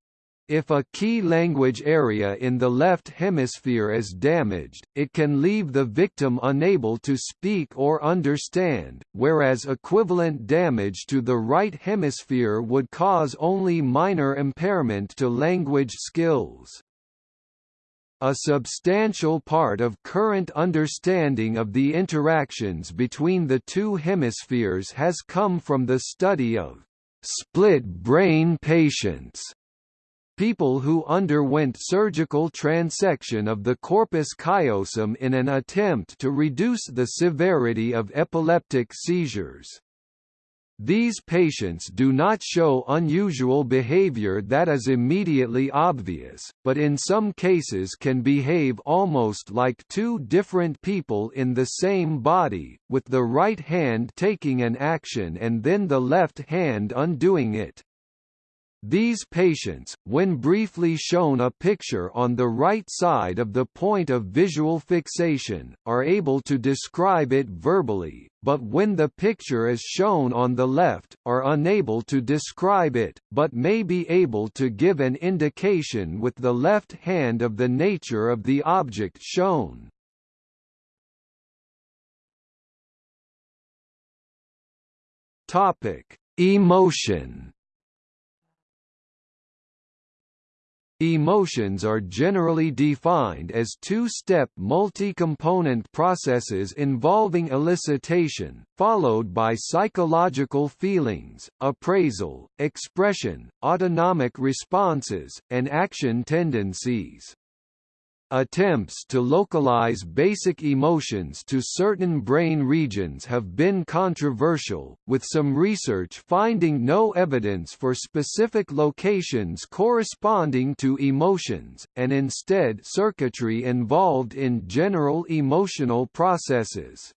If a key language area in the left hemisphere is damaged, it can leave the victim unable to speak or understand, whereas equivalent damage to the right hemisphere would cause only minor impairment to language skills. A substantial part of current understanding of the interactions between the two hemispheres has come from the study of split brain patients people who underwent surgical transection of the corpus callosum in an attempt to reduce the severity of epileptic seizures. These patients do not show unusual behavior that is immediately obvious, but in some cases can behave almost like two different people in the same body, with the right hand taking an action and then the left hand undoing it. These patients, when briefly shown a picture on the right side of the point of visual fixation, are able to describe it verbally, but when the picture is shown on the left, are unable to describe it, but may be able to give an indication with the left hand of the nature of the object shown. Emotion Emotions are generally defined as two-step multi-component processes involving elicitation, followed by psychological feelings, appraisal, expression, autonomic responses, and action tendencies. Attempts to localize basic emotions to certain brain regions have been controversial, with some research finding no evidence for specific locations corresponding to emotions, and instead circuitry involved in general emotional processes.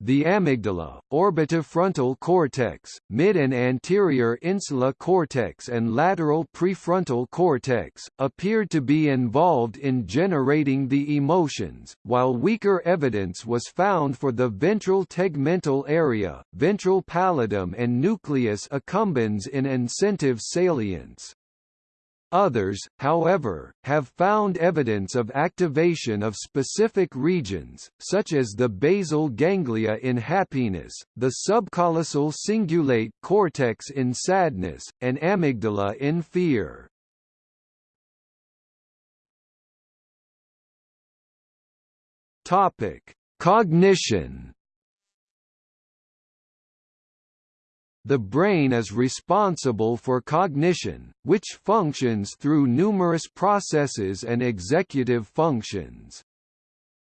The amygdala, orbitofrontal cortex, mid and anterior insula cortex and lateral prefrontal cortex, appeared to be involved in generating the emotions, while weaker evidence was found for the ventral tegmental area, ventral pallidum and nucleus accumbens in incentive salience. Others, however, have found evidence of activation of specific regions, such as the basal ganglia in happiness, the subcallosal cingulate cortex in sadness, and amygdala in fear. Topic: Cognition The brain is responsible for cognition, which functions through numerous processes and executive functions.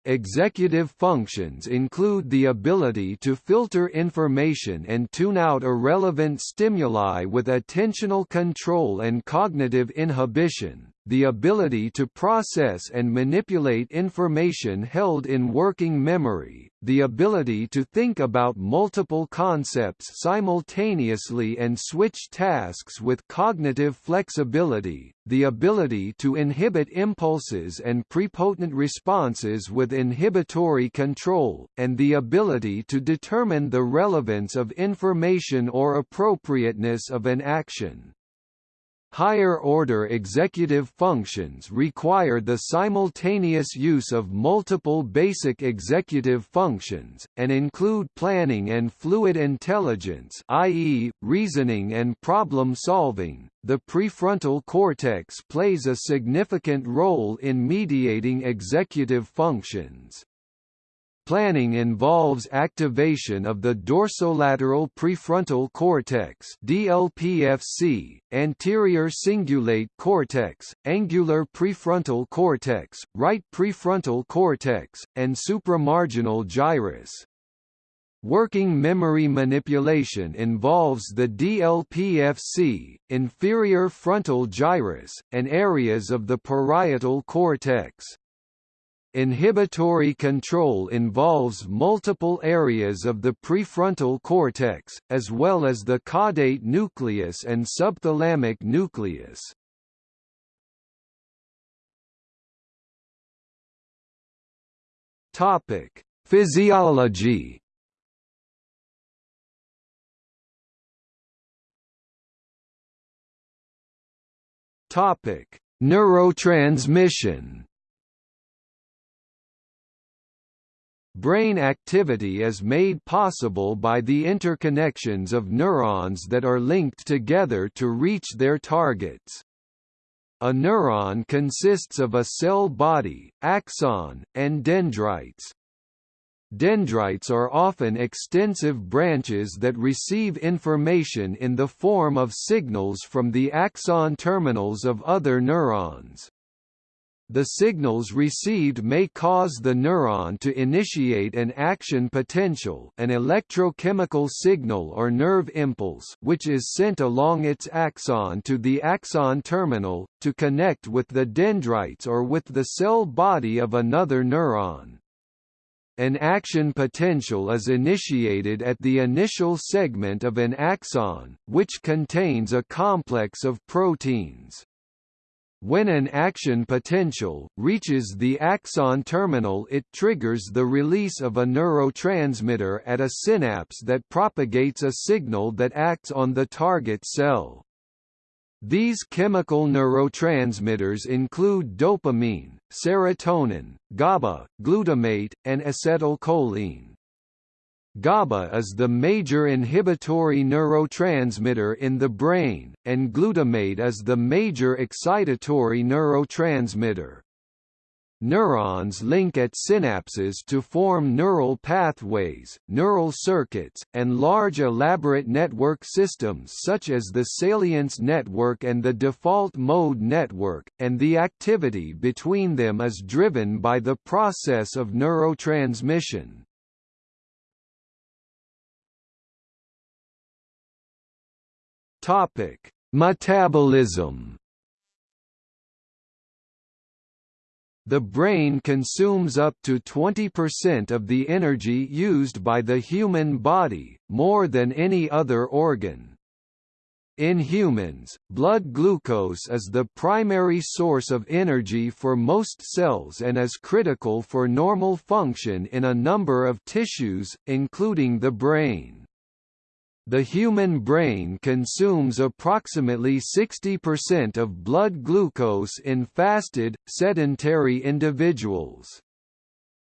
Executive functions include the ability to filter information and tune out irrelevant stimuli with attentional control and cognitive inhibition, the ability to process and manipulate information held in working memory, the ability to think about multiple concepts simultaneously and switch tasks with cognitive flexibility, the ability to inhibit impulses and prepotent responses with inhibitory control, and the ability to determine the relevance of information or appropriateness of an action. Higher-order executive functions require the simultaneous use of multiple basic executive functions, and include planning and fluid intelligence i.e., reasoning and problem-solving. The prefrontal cortex plays a significant role in mediating executive functions. Planning involves activation of the dorsolateral prefrontal cortex DLPFC, anterior cingulate cortex, angular prefrontal cortex, right prefrontal cortex, and supramarginal gyrus. Working memory manipulation involves the DLPFC, inferior frontal gyrus, and areas of the parietal cortex. Inhibitory control involves multiple areas of the prefrontal cortex, as well as the caudate nucleus and subthalamic nucleus. Topic: Physiology. Topic: Neurotransmission. Brain activity is made possible by the interconnections of neurons that are linked together to reach their targets. A neuron consists of a cell body, axon, and dendrites. Dendrites are often extensive branches that receive information in the form of signals from the axon terminals of other neurons. The signals received may cause the neuron to initiate an action potential an electrochemical signal or nerve impulse which is sent along its axon to the axon terminal, to connect with the dendrites or with the cell body of another neuron. an action potential is initiated at the initial segment of an axon, which contains a complex of proteins. When an action potential, reaches the axon terminal it triggers the release of a neurotransmitter at a synapse that propagates a signal that acts on the target cell. These chemical neurotransmitters include dopamine, serotonin, GABA, glutamate, and acetylcholine. GABA is the major inhibitory neurotransmitter in the brain, and glutamate is the major excitatory neurotransmitter. Neurons link at synapses to form neural pathways, neural circuits, and large elaborate network systems such as the salience network and the default mode network, and the activity between them is driven by the process of neurotransmission. Topic: Metabolism. The brain consumes up to 20% of the energy used by the human body, more than any other organ. In humans, blood glucose is the primary source of energy for most cells and is critical for normal function in a number of tissues, including the brain. The human brain consumes approximately 60% of blood glucose in fasted, sedentary individuals.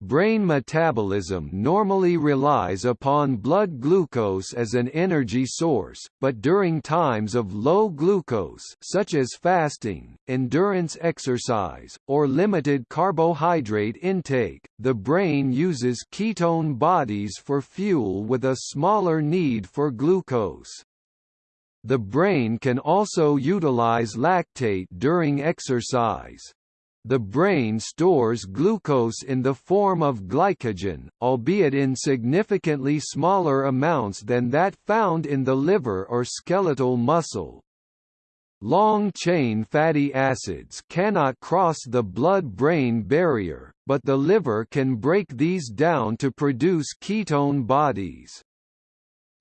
Brain metabolism normally relies upon blood glucose as an energy source, but during times of low glucose such as fasting, endurance exercise, or limited carbohydrate intake, the brain uses ketone bodies for fuel with a smaller need for glucose. The brain can also utilize lactate during exercise. The brain stores glucose in the form of glycogen, albeit in significantly smaller amounts than that found in the liver or skeletal muscle. Long-chain fatty acids cannot cross the blood-brain barrier, but the liver can break these down to produce ketone bodies.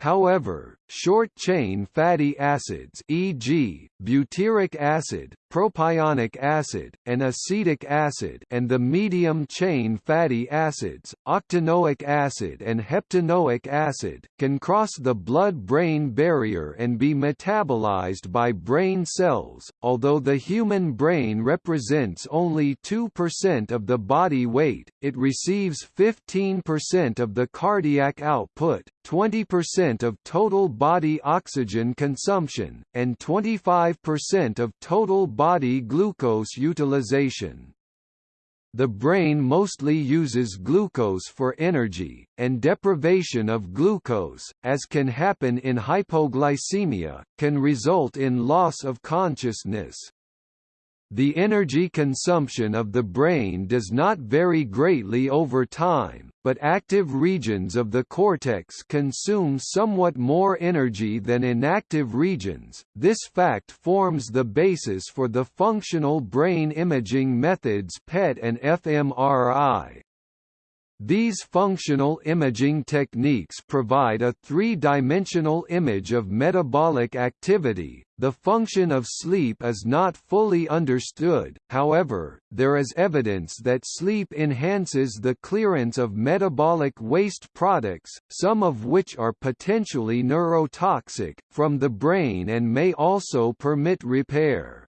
However, short-chain fatty acids e.g., butyric acid, propionic acid, and acetic acid and the medium-chain fatty acids, octanoic acid and heptanoic acid, can cross the blood-brain barrier and be metabolized by brain cells. Although the human brain represents only 2% of the body weight, it receives 15% of the cardiac output, 20% of total body oxygen consumption, and 25% of total body glucose utilization. The brain mostly uses glucose for energy, and deprivation of glucose, as can happen in hypoglycemia, can result in loss of consciousness. The energy consumption of the brain does not vary greatly over time, but active regions of the cortex consume somewhat more energy than inactive regions. This fact forms the basis for the functional brain imaging methods PET and fMRI. These functional imaging techniques provide a three-dimensional image of metabolic activity. The function of sleep is not fully understood, however, there is evidence that sleep enhances the clearance of metabolic waste products, some of which are potentially neurotoxic, from the brain and may also permit repair.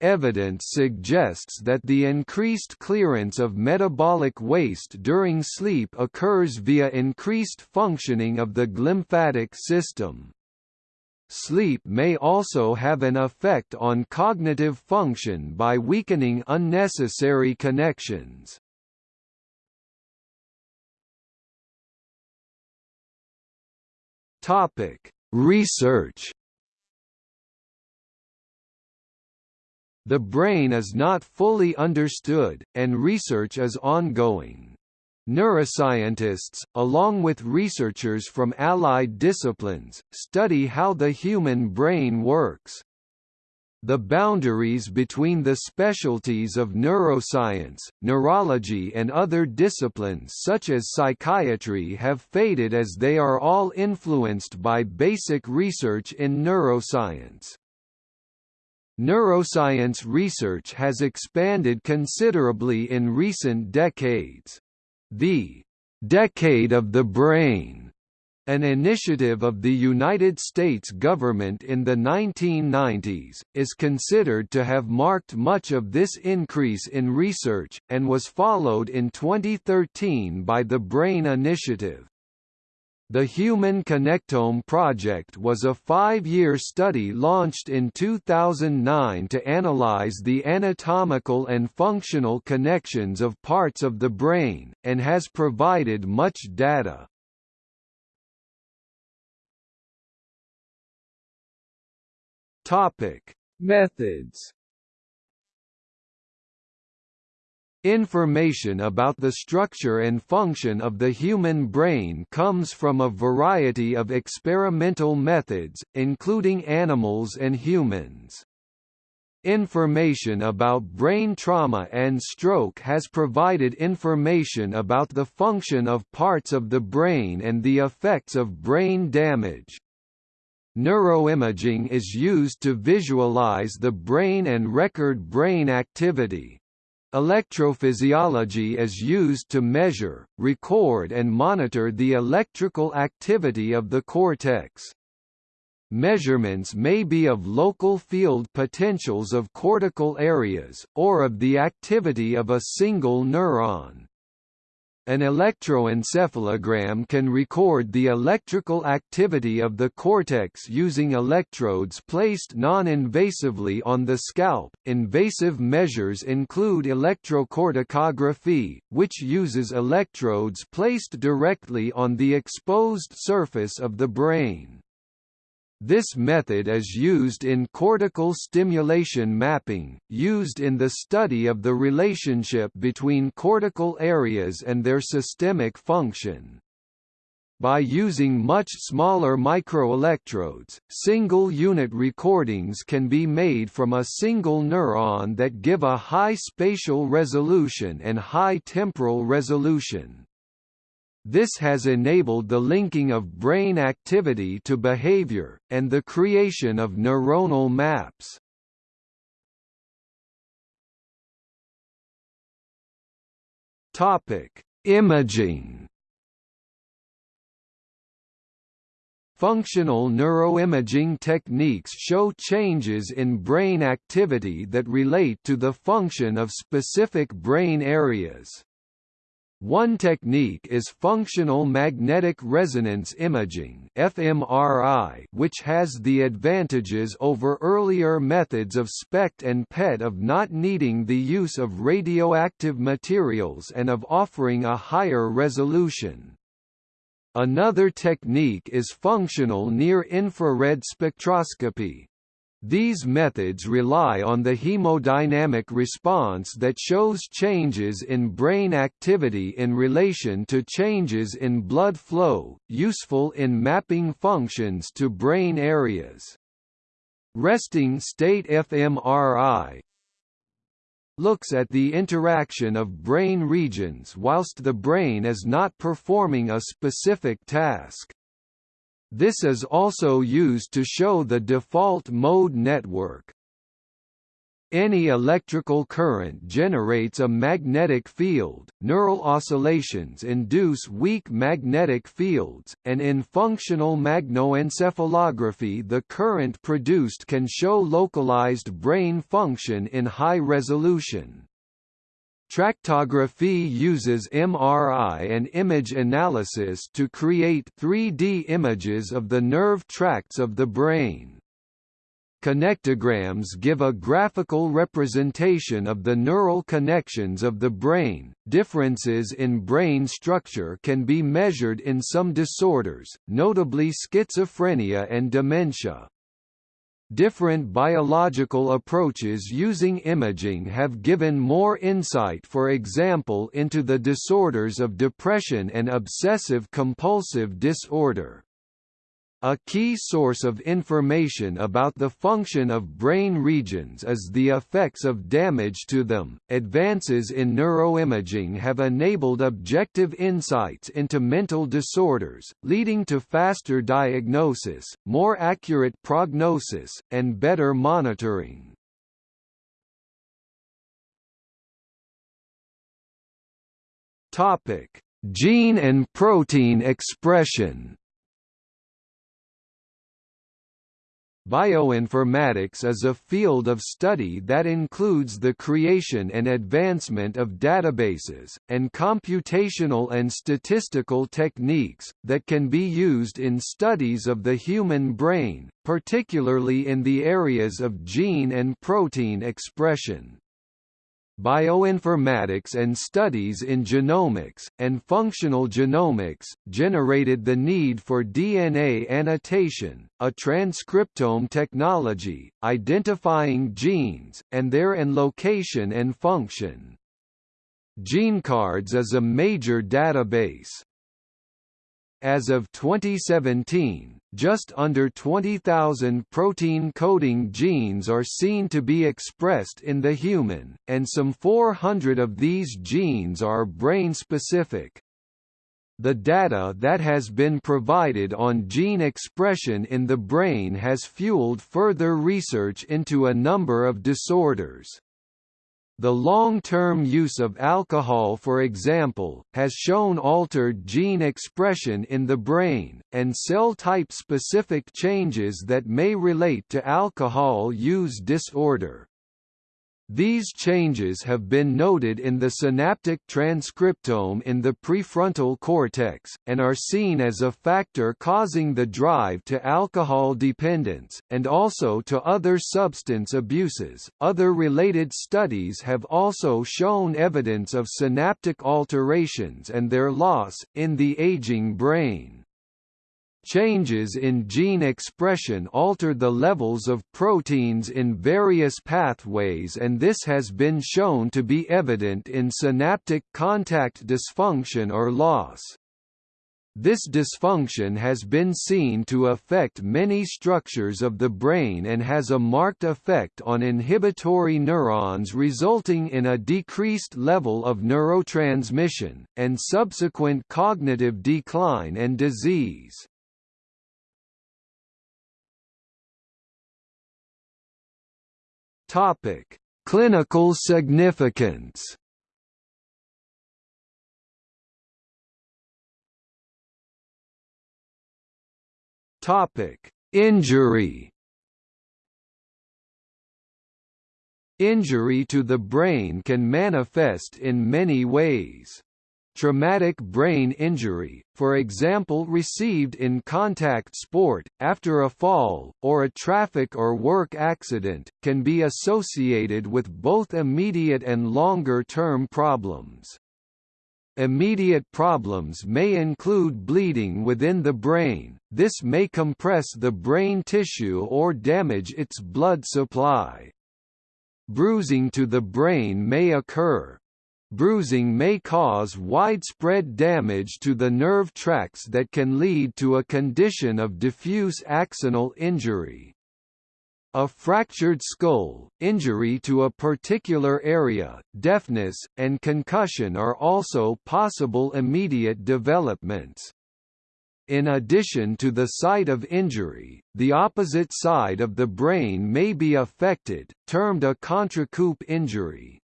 Evidence suggests that the increased clearance of metabolic waste during sleep occurs via increased functioning of the glymphatic system. Sleep may also have an effect on cognitive function by weakening unnecessary connections. Topic: Research The brain is not fully understood, and research is ongoing. Neuroscientists, along with researchers from allied disciplines, study how the human brain works. The boundaries between the specialties of neuroscience, neurology and other disciplines such as psychiatry have faded as they are all influenced by basic research in neuroscience. Neuroscience research has expanded considerably in recent decades. The "'Decade of the Brain' an initiative of the United States government in the 1990s, is considered to have marked much of this increase in research, and was followed in 2013 by the BRAIN Initiative. The Human Connectome Project was a five-year study launched in 2009 to analyze the anatomical and functional connections of parts of the brain, and has provided much data. Topic: Methods. Information about the structure and function of the human brain comes from a variety of experimental methods, including animals and humans. Information about brain trauma and stroke has provided information about the function of parts of the brain and the effects of brain damage. Neuroimaging is used to visualize the brain and record brain activity. Electrophysiology is used to measure, record and monitor the electrical activity of the cortex. Measurements may be of local field potentials of cortical areas, or of the activity of a single neuron. An electroencephalogram can record the electrical activity of the cortex using electrodes placed non-invasively on the scalp. Invasive measures include electrocorticography, which uses electrodes placed directly on the exposed surface of the brain. This method is used in cortical stimulation mapping, used in the study of the relationship between cortical areas and their systemic function. By using much smaller microelectrodes, single-unit recordings can be made from a single neuron that give a high spatial resolution and high temporal resolution. This has enabled the linking of brain activity to behavior, and the creation of neuronal maps. Topic: Imaging. Functional neuroimaging techniques show changes in brain activity that relate to the function of specific brain areas. One technique is functional magnetic resonance imaging (fMRI), which has the advantages over earlier methods of SPECT and PET of not needing the use of radioactive materials and of offering a higher resolution. Another technique is functional near-infrared spectroscopy, these methods rely on the hemodynamic response that shows changes in brain activity in relation to changes in blood flow, useful in mapping functions to brain areas. Resting state fMRI looks at the interaction of brain regions whilst the brain is not performing a specific task. This is also used to show the default mode network. Any electrical current generates a magnetic field, neural oscillations induce weak magnetic fields, and in functional magnetoencephalography the current produced can show localized brain function in high resolution. Tractography uses MRI and image analysis to create 3D images of the nerve tracts of the brain. Connectograms give a graphical representation of the neural connections of the brain. Differences in brain structure can be measured in some disorders, notably schizophrenia and dementia. Different biological approaches using imaging have given more insight for example into the disorders of depression and obsessive-compulsive disorder. A key source of information about the function of brain regions is the effects of damage to them. Advances in neuroimaging have enabled objective insights into mental disorders, leading to faster diagnosis, more accurate prognosis, and better monitoring. Topic: Gene and protein expression. Bioinformatics is a field of study that includes the creation and advancement of databases, and computational and statistical techniques, that can be used in studies of the human brain, particularly in the areas of gene and protein expression bioinformatics and studies in genomics, and functional genomics, generated the need for DNA annotation, a transcriptome technology, identifying genes, and their and location and function. GeneCards is a major database. As of 2017, just under 20,000 protein-coding genes are seen to be expressed in the human, and some 400 of these genes are brain-specific. The data that has been provided on gene expression in the brain has fueled further research into a number of disorders. The long-term use of alcohol for example, has shown altered gene expression in the brain, and cell-type specific changes that may relate to alcohol use disorder. These changes have been noted in the synaptic transcriptome in the prefrontal cortex, and are seen as a factor causing the drive to alcohol dependence, and also to other substance abuses. Other related studies have also shown evidence of synaptic alterations and their loss, in the aging brain. Changes in gene expression alter the levels of proteins in various pathways and this has been shown to be evident in synaptic contact dysfunction or loss. This dysfunction has been seen to affect many structures of the brain and has a marked effect on inhibitory neurons resulting in a decreased level of neurotransmission, and subsequent cognitive decline and disease. Topic: Clinical significance. Topic: Injury. Injury to the brain can manifest in many ways. Traumatic brain injury, for example received in contact sport, after a fall, or a traffic or work accident, can be associated with both immediate and longer-term problems. Immediate problems may include bleeding within the brain, this may compress the brain tissue or damage its blood supply. Bruising to the brain may occur, Bruising may cause widespread damage to the nerve tracts that can lead to a condition of diffuse axonal injury. A fractured skull, injury to a particular area, deafness, and concussion are also possible immediate developments. In addition to the site of injury, the opposite side of the brain may be affected, termed a contrecoup injury.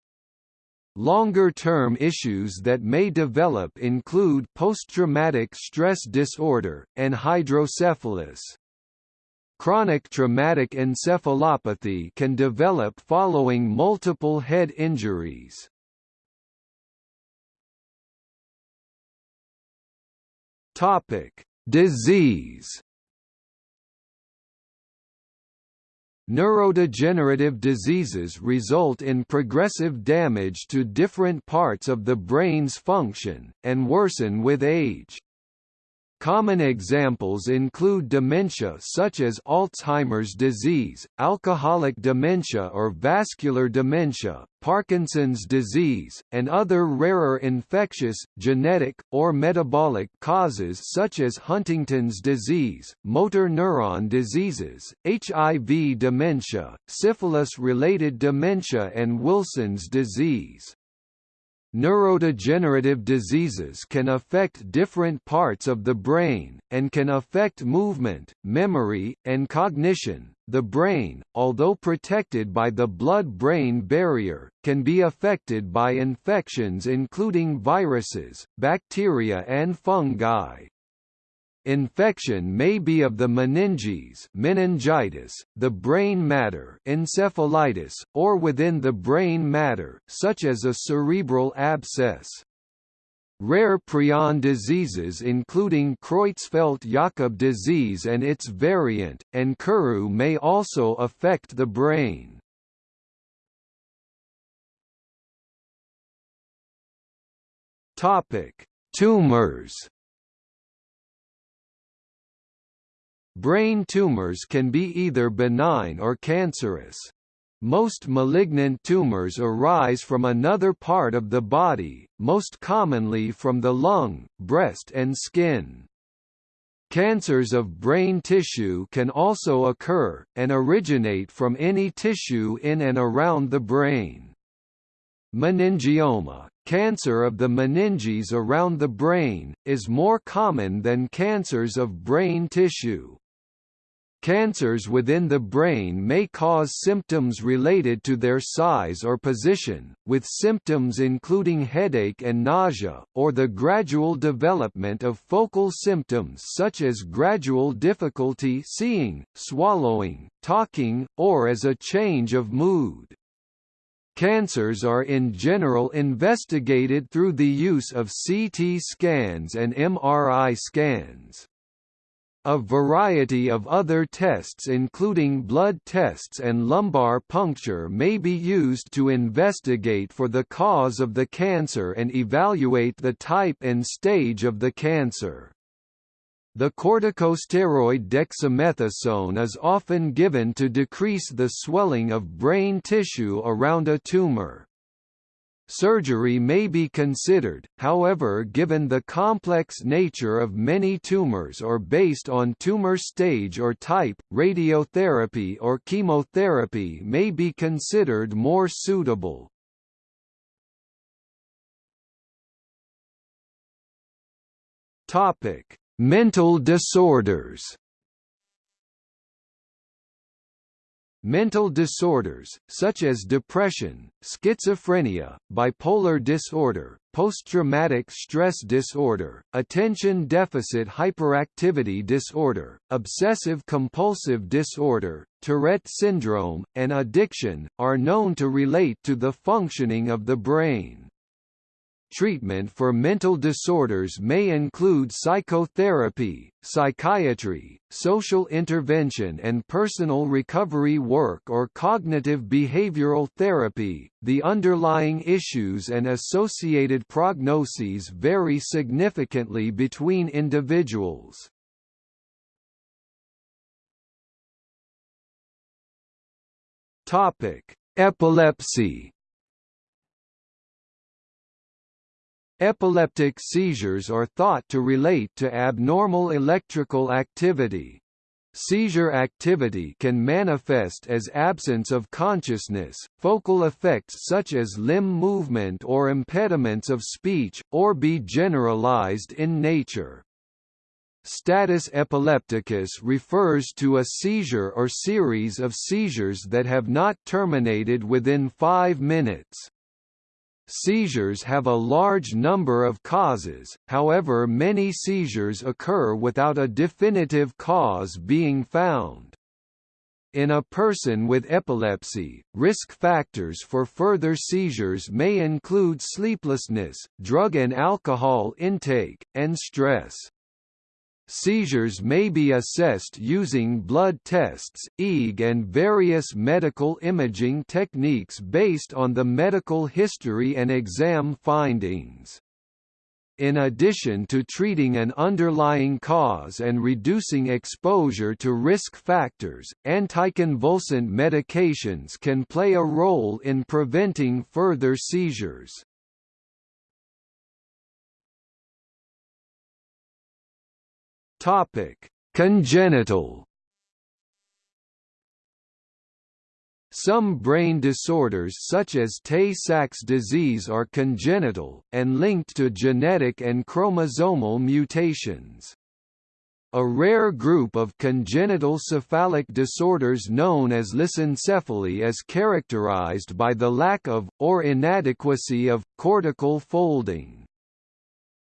Longer-term issues that may develop include post-traumatic stress disorder, and hydrocephalus. Chronic traumatic encephalopathy can develop following multiple head injuries. Disease Neurodegenerative diseases result in progressive damage to different parts of the brain's function, and worsen with age. Common examples include dementia such as Alzheimer's disease, alcoholic dementia or vascular dementia, Parkinson's disease, and other rarer infectious, genetic, or metabolic causes such as Huntington's disease, motor neuron diseases, HIV dementia, syphilis-related dementia and Wilson's disease. Neurodegenerative diseases can affect different parts of the brain, and can affect movement, memory, and cognition. The brain, although protected by the blood-brain barrier, can be affected by infections including viruses, bacteria and fungi. Infection may be of the meninges meningitis, the brain matter encephalitis, or within the brain matter, such as a cerebral abscess. Rare prion diseases including Creutzfeldt-Jakob disease and its variant, and Kuru may also affect the brain. Tumors Brain tumors can be either benign or cancerous. Most malignant tumors arise from another part of the body, most commonly from the lung, breast and skin. Cancers of brain tissue can also occur, and originate from any tissue in and around the brain. Meningioma, cancer of the meninges around the brain, is more common than cancers of brain tissue. Cancers within the brain may cause symptoms related to their size or position, with symptoms including headache and nausea, or the gradual development of focal symptoms such as gradual difficulty seeing, swallowing, talking, or as a change of mood. Cancers are in general investigated through the use of CT scans and MRI scans. A variety of other tests including blood tests and lumbar puncture may be used to investigate for the cause of the cancer and evaluate the type and stage of the cancer. The corticosteroid dexamethasone is often given to decrease the swelling of brain tissue around a tumor. Surgery may be considered, however given the complex nature of many tumors or based on tumor stage or type, radiotherapy or chemotherapy may be considered more suitable. Mental disorders Mental disorders, such as depression, schizophrenia, bipolar disorder, post-traumatic stress disorder, attention deficit hyperactivity disorder, obsessive-compulsive disorder, Tourette syndrome, and addiction, are known to relate to the functioning of the brain. Treatment for mental disorders may include psychotherapy, psychiatry, social intervention and personal recovery work or cognitive behavioral therapy. The underlying issues and associated prognoses vary significantly between individuals. Topic: Epilepsy Epileptic seizures are thought to relate to abnormal electrical activity. Seizure activity can manifest as absence of consciousness, focal effects such as limb movement or impediments of speech, or be generalized in nature. Status epilepticus refers to a seizure or series of seizures that have not terminated within five minutes. Seizures have a large number of causes, however many seizures occur without a definitive cause being found. In a person with epilepsy, risk factors for further seizures may include sleeplessness, drug and alcohol intake, and stress. Seizures may be assessed using blood tests, EEG and various medical imaging techniques based on the medical history and exam findings. In addition to treating an underlying cause and reducing exposure to risk factors, anticonvulsant medications can play a role in preventing further seizures. Topic: Congenital Some brain disorders such as Tay-Sachs disease are congenital, and linked to genetic and chromosomal mutations. A rare group of congenital cephalic disorders known as lissencephaly is characterized by the lack of, or inadequacy of, cortical folding.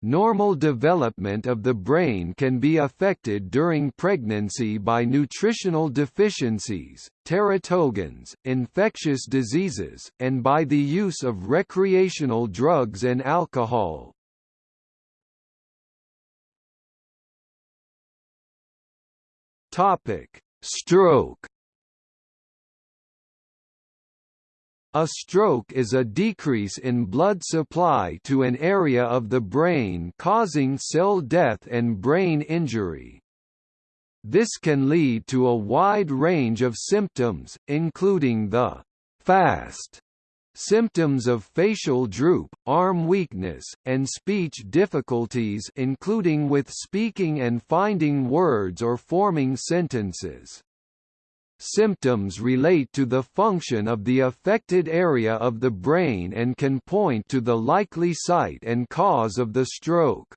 Normal development of the brain can be affected during pregnancy by nutritional deficiencies, teratogens, infectious diseases, and by the use of recreational drugs and alcohol. Stroke A stroke is a decrease in blood supply to an area of the brain causing cell death and brain injury. This can lead to a wide range of symptoms, including the fast symptoms of facial droop, arm weakness, and speech difficulties including with speaking and finding words or forming sentences. Symptoms relate to the function of the affected area of the brain and can point to the likely site and cause of the stroke.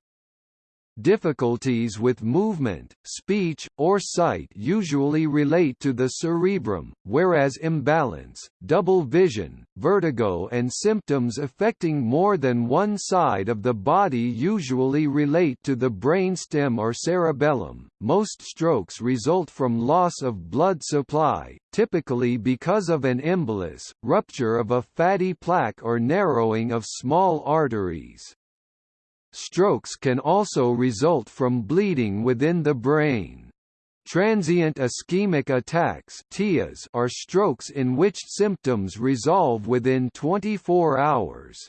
Difficulties with movement, speech, or sight usually relate to the cerebrum, whereas imbalance, double vision, vertigo and symptoms affecting more than one side of the body usually relate to the brainstem or cerebellum. Most strokes result from loss of blood supply, typically because of an embolus, rupture of a fatty plaque or narrowing of small arteries. Strokes can also result from bleeding within the brain. Transient ischemic attacks are strokes in which symptoms resolve within 24 hours.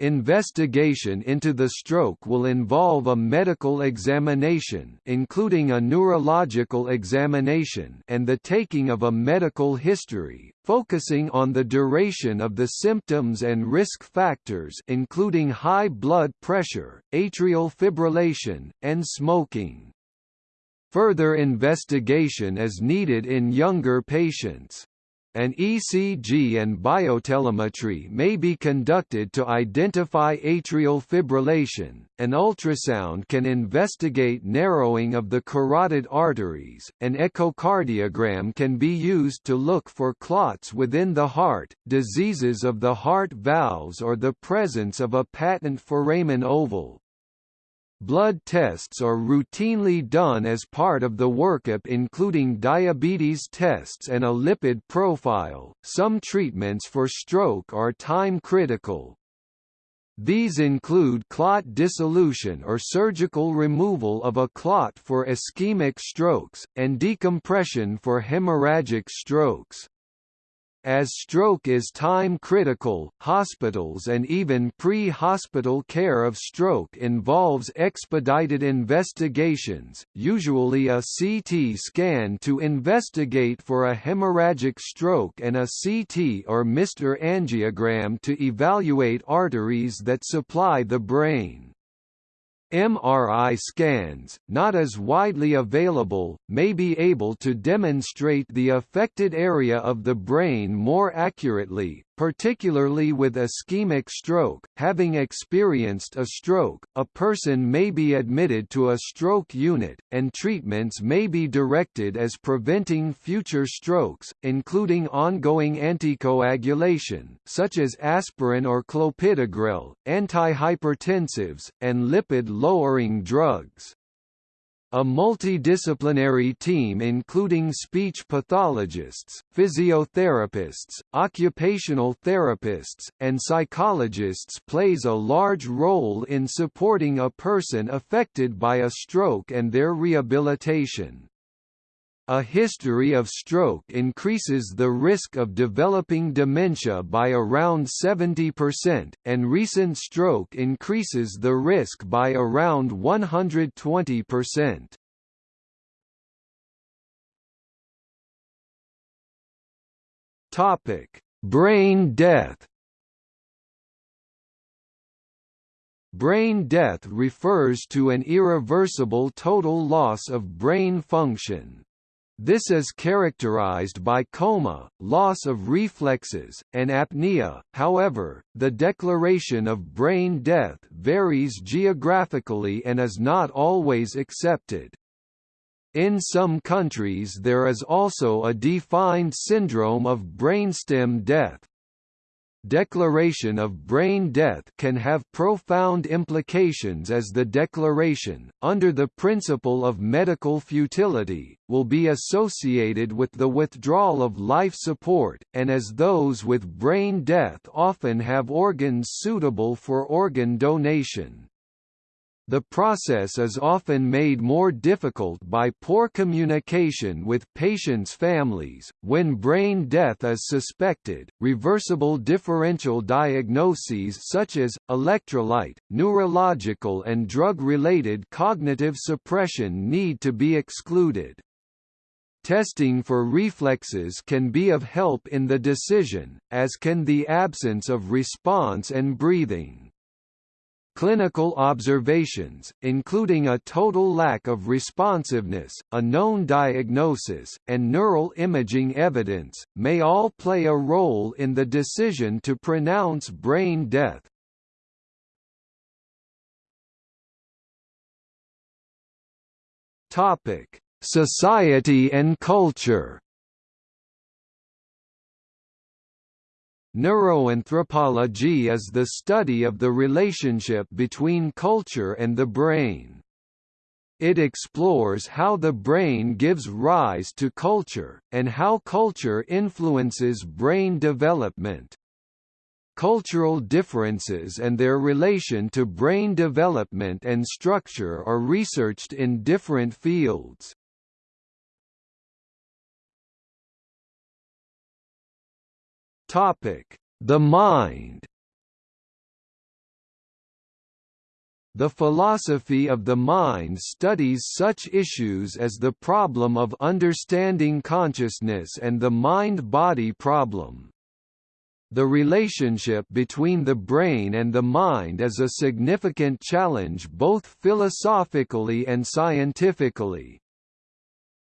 Investigation into the stroke will involve a medical examination including a neurological examination and the taking of a medical history, focusing on the duration of the symptoms and risk factors including high blood pressure, atrial fibrillation, and smoking. Further investigation is needed in younger patients. An ECG and biotelemetry may be conducted to identify atrial fibrillation, an ultrasound can investigate narrowing of the carotid arteries, an echocardiogram can be used to look for clots within the heart, diseases of the heart valves or the presence of a patent foramen ovale. Blood tests are routinely done as part of the workup including diabetes tests and a lipid profile. Some treatments for stroke are time critical. These include clot dissolution or surgical removal of a clot for ischemic strokes, and decompression for hemorrhagic strokes. As stroke is time-critical, hospitals and even pre-hospital care of stroke involves expedited investigations, usually a CT scan to investigate for a hemorrhagic stroke and a CT or MR angiogram to evaluate arteries that supply the brain. MRI scans, not as widely available, may be able to demonstrate the affected area of the brain more accurately, particularly with ischemic stroke. Having experienced a stroke, a person may be admitted to a stroke unit, and treatments may be directed as preventing future strokes, including ongoing anticoagulation, such as aspirin or clopidogrel, antihypertensives, and lipid-lowering drugs. A multidisciplinary team including speech pathologists, physiotherapists, occupational therapists, and psychologists plays a large role in supporting a person affected by a stroke and their rehabilitation. A history of stroke increases the risk of developing dementia by around 70%, and recent stroke increases the risk by around 120%. Topic: Brain death. Brain death refers to an irreversible total loss of brain function. This is characterized by coma, loss of reflexes, and apnea. However, the declaration of brain death varies geographically and is not always accepted. In some countries there is also a defined syndrome of brainstem death. Declaration of brain death can have profound implications as the declaration, under the principle of medical futility, will be associated with the withdrawal of life support, and as those with brain death often have organs suitable for organ donation. The process is often made more difficult by poor communication with patients' families. When brain death is suspected, reversible differential diagnoses such as electrolyte, neurological, and drug related cognitive suppression need to be excluded. Testing for reflexes can be of help in the decision, as can the absence of response and breathing. Clinical observations, including a total lack of responsiveness, a known diagnosis, and neural imaging evidence, may all play a role in the decision to pronounce brain death. Society and culture Neuroanthropology is the study of the relationship between culture and the brain. It explores how the brain gives rise to culture, and how culture influences brain development. Cultural differences and their relation to brain development and structure are researched in different fields. Topic: The mind. The philosophy of the mind studies such issues as the problem of understanding consciousness and the mind-body problem. The relationship between the brain and the mind is a significant challenge both philosophically and scientifically.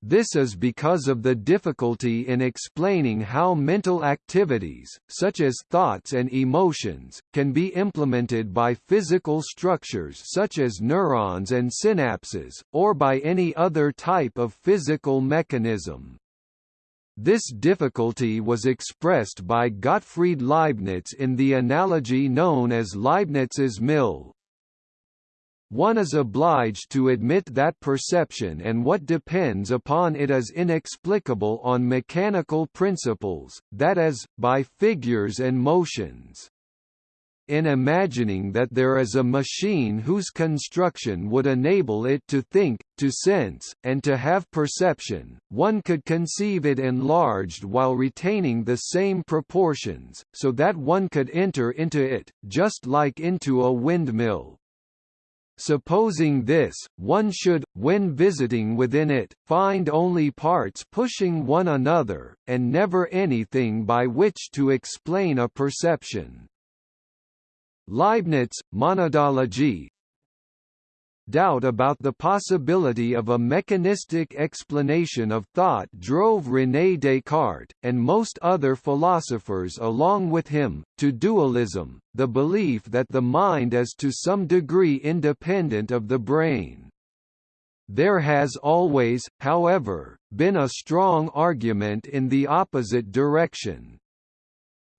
This is because of the difficulty in explaining how mental activities, such as thoughts and emotions, can be implemented by physical structures such as neurons and synapses, or by any other type of physical mechanism. This difficulty was expressed by Gottfried Leibniz in the analogy known as Leibniz's mill, one is obliged to admit that perception and what depends upon it is inexplicable on mechanical principles, that is, by figures and motions. In imagining that there is a machine whose construction would enable it to think, to sense, and to have perception, one could conceive it enlarged while retaining the same proportions, so that one could enter into it, just like into a windmill. Supposing this, one should, when visiting within it, find only parts pushing one another, and never anything by which to explain a perception. Leibniz, Monadology, doubt about the possibility of a mechanistic explanation of thought drove René Descartes, and most other philosophers along with him, to dualism, the belief that the mind is to some degree independent of the brain. There has always, however, been a strong argument in the opposite direction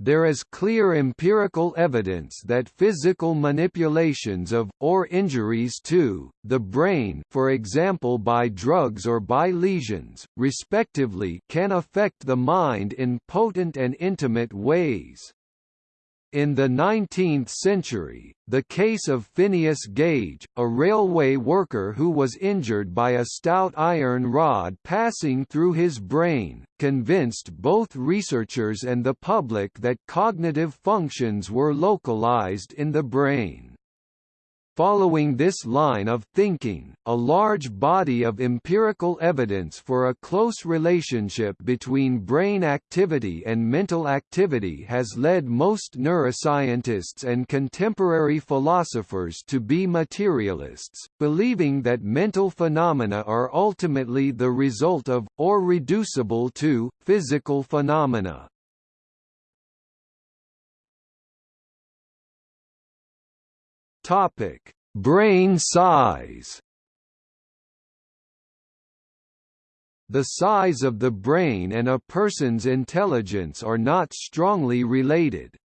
there is clear empirical evidence that physical manipulations of, or injuries to, the brain for example by drugs or by lesions, respectively can affect the mind in potent and intimate ways. In the 19th century, the case of Phineas Gage, a railway worker who was injured by a stout iron rod passing through his brain, convinced both researchers and the public that cognitive functions were localized in the brain. Following this line of thinking, a large body of empirical evidence for a close relationship between brain activity and mental activity has led most neuroscientists and contemporary philosophers to be materialists, believing that mental phenomena are ultimately the result of, or reducible to, physical phenomena. Topic: Brain size. The size of the brain and a person's intelligence are not strongly related.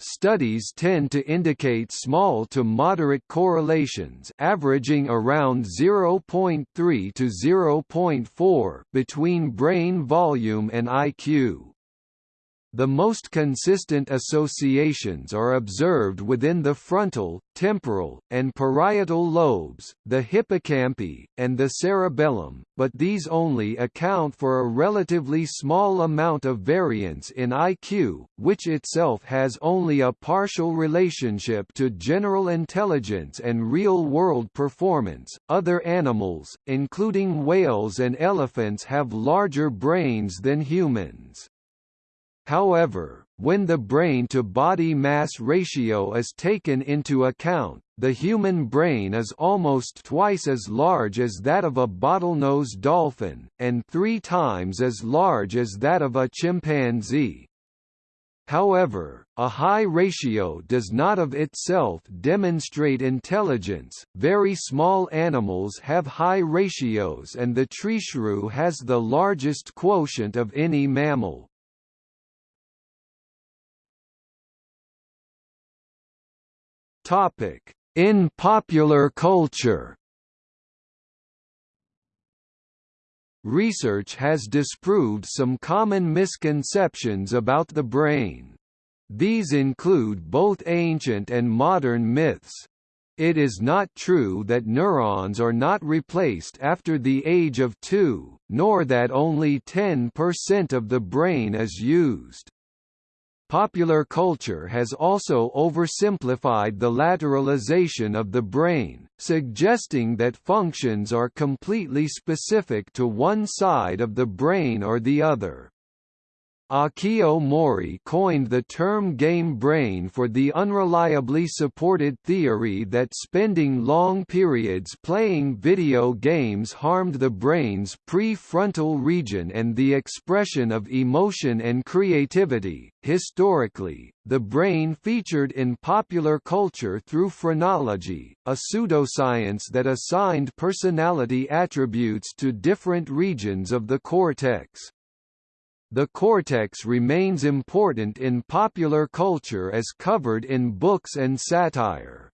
Studies tend to indicate small to moderate correlations averaging around 0.3 to 0.4 between brain volume and IQ. The most consistent associations are observed within the frontal, temporal, and parietal lobes, the hippocampi, and the cerebellum, but these only account for a relatively small amount of variance in IQ, which itself has only a partial relationship to general intelligence and real-world performance. Other animals, including whales and elephants have larger brains than humans. However, when the brain-to-body mass ratio is taken into account, the human brain is almost twice as large as that of a bottlenose dolphin, and three times as large as that of a chimpanzee. However, a high ratio does not of itself demonstrate intelligence. Very small animals have high ratios and the treeshrew has the largest quotient of any mammal. Topic: In popular culture. Research has disproved some common misconceptions about the brain. These include both ancient and modern myths. It is not true that neurons are not replaced after the age of two, nor that only 10% of the brain is used. Popular culture has also oversimplified the lateralization of the brain, suggesting that functions are completely specific to one side of the brain or the other. Akio Mori coined the term game brain for the unreliably supported theory that spending long periods playing video games harmed the brain's prefrontal region and the expression of emotion and creativity. Historically, the brain featured in popular culture through phrenology, a pseudoscience that assigned personality attributes to different regions of the cortex. The cortex remains important in popular culture as covered in books and satire.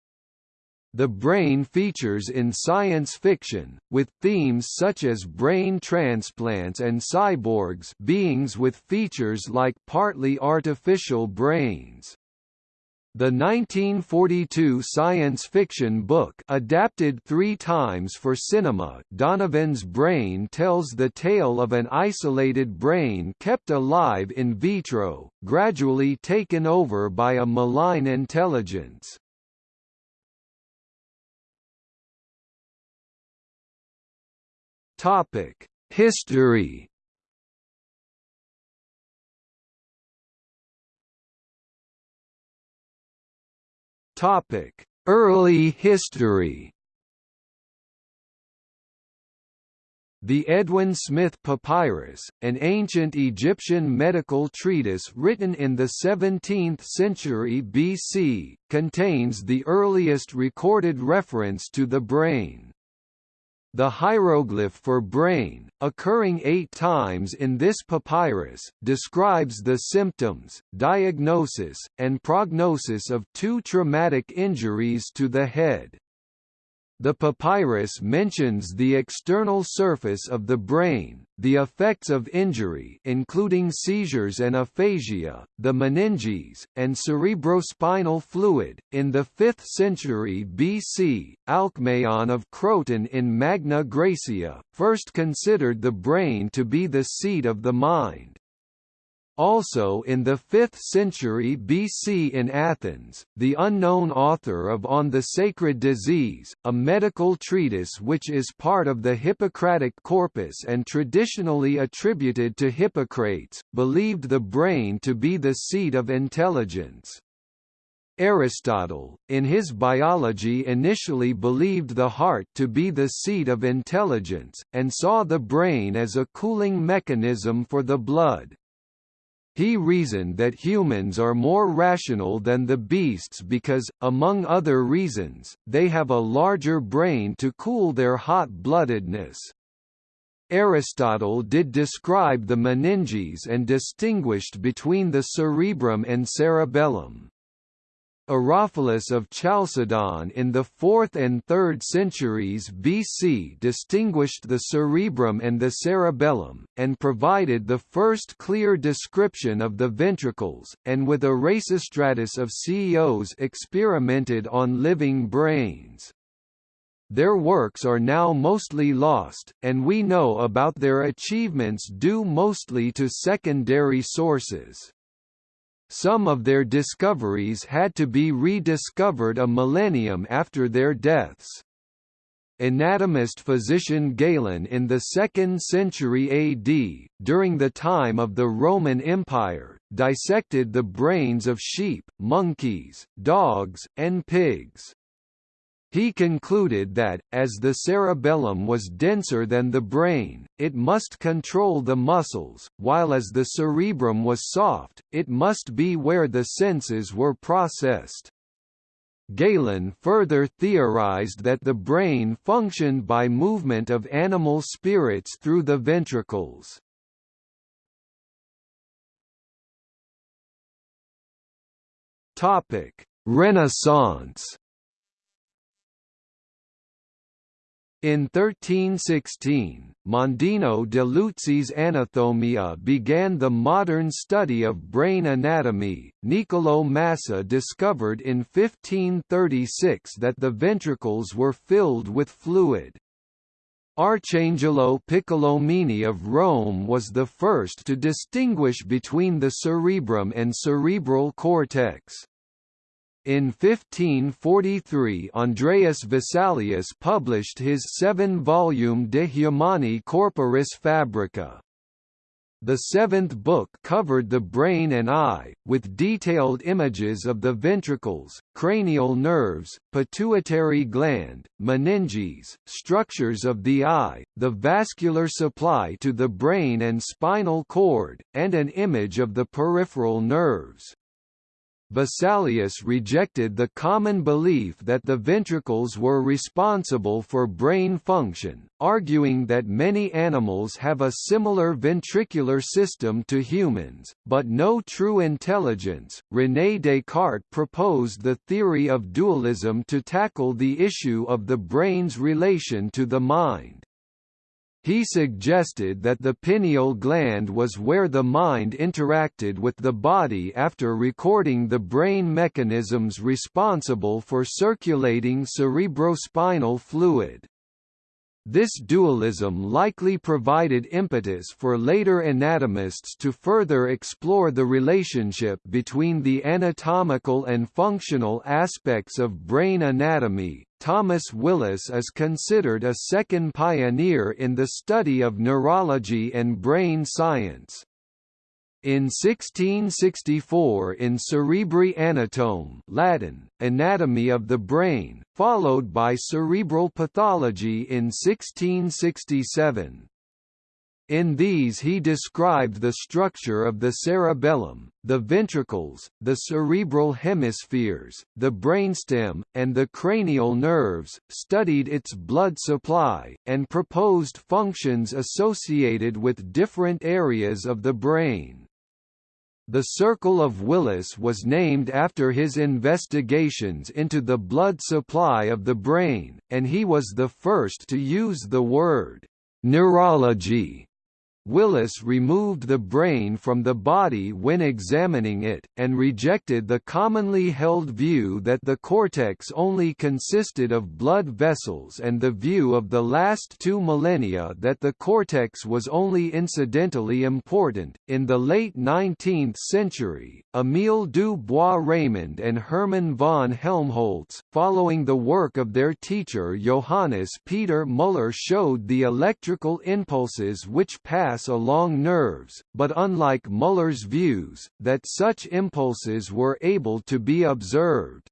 The brain features in science fiction, with themes such as brain transplants and cyborgs beings with features like partly artificial brains. The 1942 science fiction book adapted three times for cinema Donovan's Brain tells the tale of an isolated brain kept alive in vitro, gradually taken over by a malign intelligence. History Topic: Early history. The Edwin Smith Papyrus, an ancient Egyptian medical treatise written in the 17th century BC, contains the earliest recorded reference to the brain. The hieroglyph for brain, occurring eight times in this papyrus, describes the symptoms, diagnosis, and prognosis of two traumatic injuries to the head. The papyrus mentions the external surface of the brain, the effects of injury including seizures and aphasia, the meninges, and cerebrospinal fluid. In the 5th century BC, Alcmaeon of Croton in Magna Graecia, first considered the brain to be the seat of the mind. Also in the 5th century BC in Athens, the unknown author of On the Sacred Disease, a medical treatise which is part of the Hippocratic corpus and traditionally attributed to Hippocrates, believed the brain to be the seat of intelligence. Aristotle, in his biology initially believed the heart to be the seat of intelligence, and saw the brain as a cooling mechanism for the blood. He reasoned that humans are more rational than the beasts because, among other reasons, they have a larger brain to cool their hot-bloodedness. Aristotle did describe the meninges and distinguished between the cerebrum and cerebellum. Herophilus of Chalcedon in the 4th and 3rd centuries BC distinguished the cerebrum and the cerebellum, and provided the first clear description of the ventricles, and with Erasistratus of Ceos experimented on living brains. Their works are now mostly lost, and we know about their achievements due mostly to secondary sources. Some of their discoveries had to be rediscovered a millennium after their deaths. Anatomist physician Galen in the 2nd century AD, during the time of the Roman Empire, dissected the brains of sheep, monkeys, dogs, and pigs. He concluded that, as the cerebellum was denser than the brain, it must control the muscles, while as the cerebrum was soft, it must be where the senses were processed. Galen further theorized that the brain functioned by movement of animal spirits through the ventricles. Renaissance In 1316, Mondino de Luzzi's Anatomia began the modern study of brain anatomy. Niccolò Massa discovered in 1536 that the ventricles were filled with fluid. Arcangelo Piccolomini of Rome was the first to distinguish between the cerebrum and cerebral cortex. In 1543 Andreas Vesalius published his seven-volume De Humani Corporis Fabrica. The seventh book covered the brain and eye, with detailed images of the ventricles, cranial nerves, pituitary gland, meninges, structures of the eye, the vascular supply to the brain and spinal cord, and an image of the peripheral nerves. Vesalius rejected the common belief that the ventricles were responsible for brain function, arguing that many animals have a similar ventricular system to humans, but no true intelligence. René Descartes proposed the theory of dualism to tackle the issue of the brain's relation to the mind. He suggested that the pineal gland was where the mind interacted with the body after recording the brain mechanisms responsible for circulating cerebrospinal fluid. This dualism likely provided impetus for later anatomists to further explore the relationship between the anatomical and functional aspects of brain anatomy. Thomas Willis is considered a second pioneer in the study of neurology and brain science. In 1664 in Cerebri Anatome Latin, Anatomy of the Brain, followed by Cerebral Pathology in 1667. In these he described the structure of the cerebellum, the ventricles, the cerebral hemispheres, the brainstem, and the cranial nerves, studied its blood supply, and proposed functions associated with different areas of the brain. The Circle of Willis was named after his investigations into the blood supply of the brain, and he was the first to use the word neurology Willis removed the brain from the body when examining it, and rejected the commonly held view that the cortex only consisted of blood vessels and the view of the last two millennia that the cortex was only incidentally important. In the late 19th century, Emile du Bois-Reymond and Hermann von Helmholtz, following the work of their teacher Johannes Peter Müller showed the electrical impulses which pass pass along nerves, but unlike Müller's views, that such impulses were able to be observed.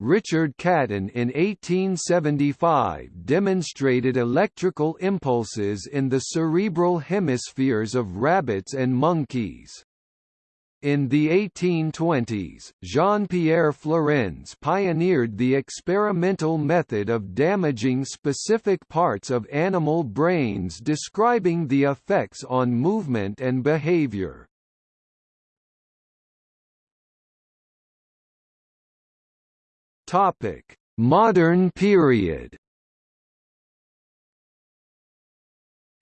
Richard Caton in 1875 demonstrated electrical impulses in the cerebral hemispheres of rabbits and monkeys. In the 1820s, Jean-Pierre Flourens pioneered the experimental method of damaging specific parts of animal brains describing the effects on movement and behavior. Modern period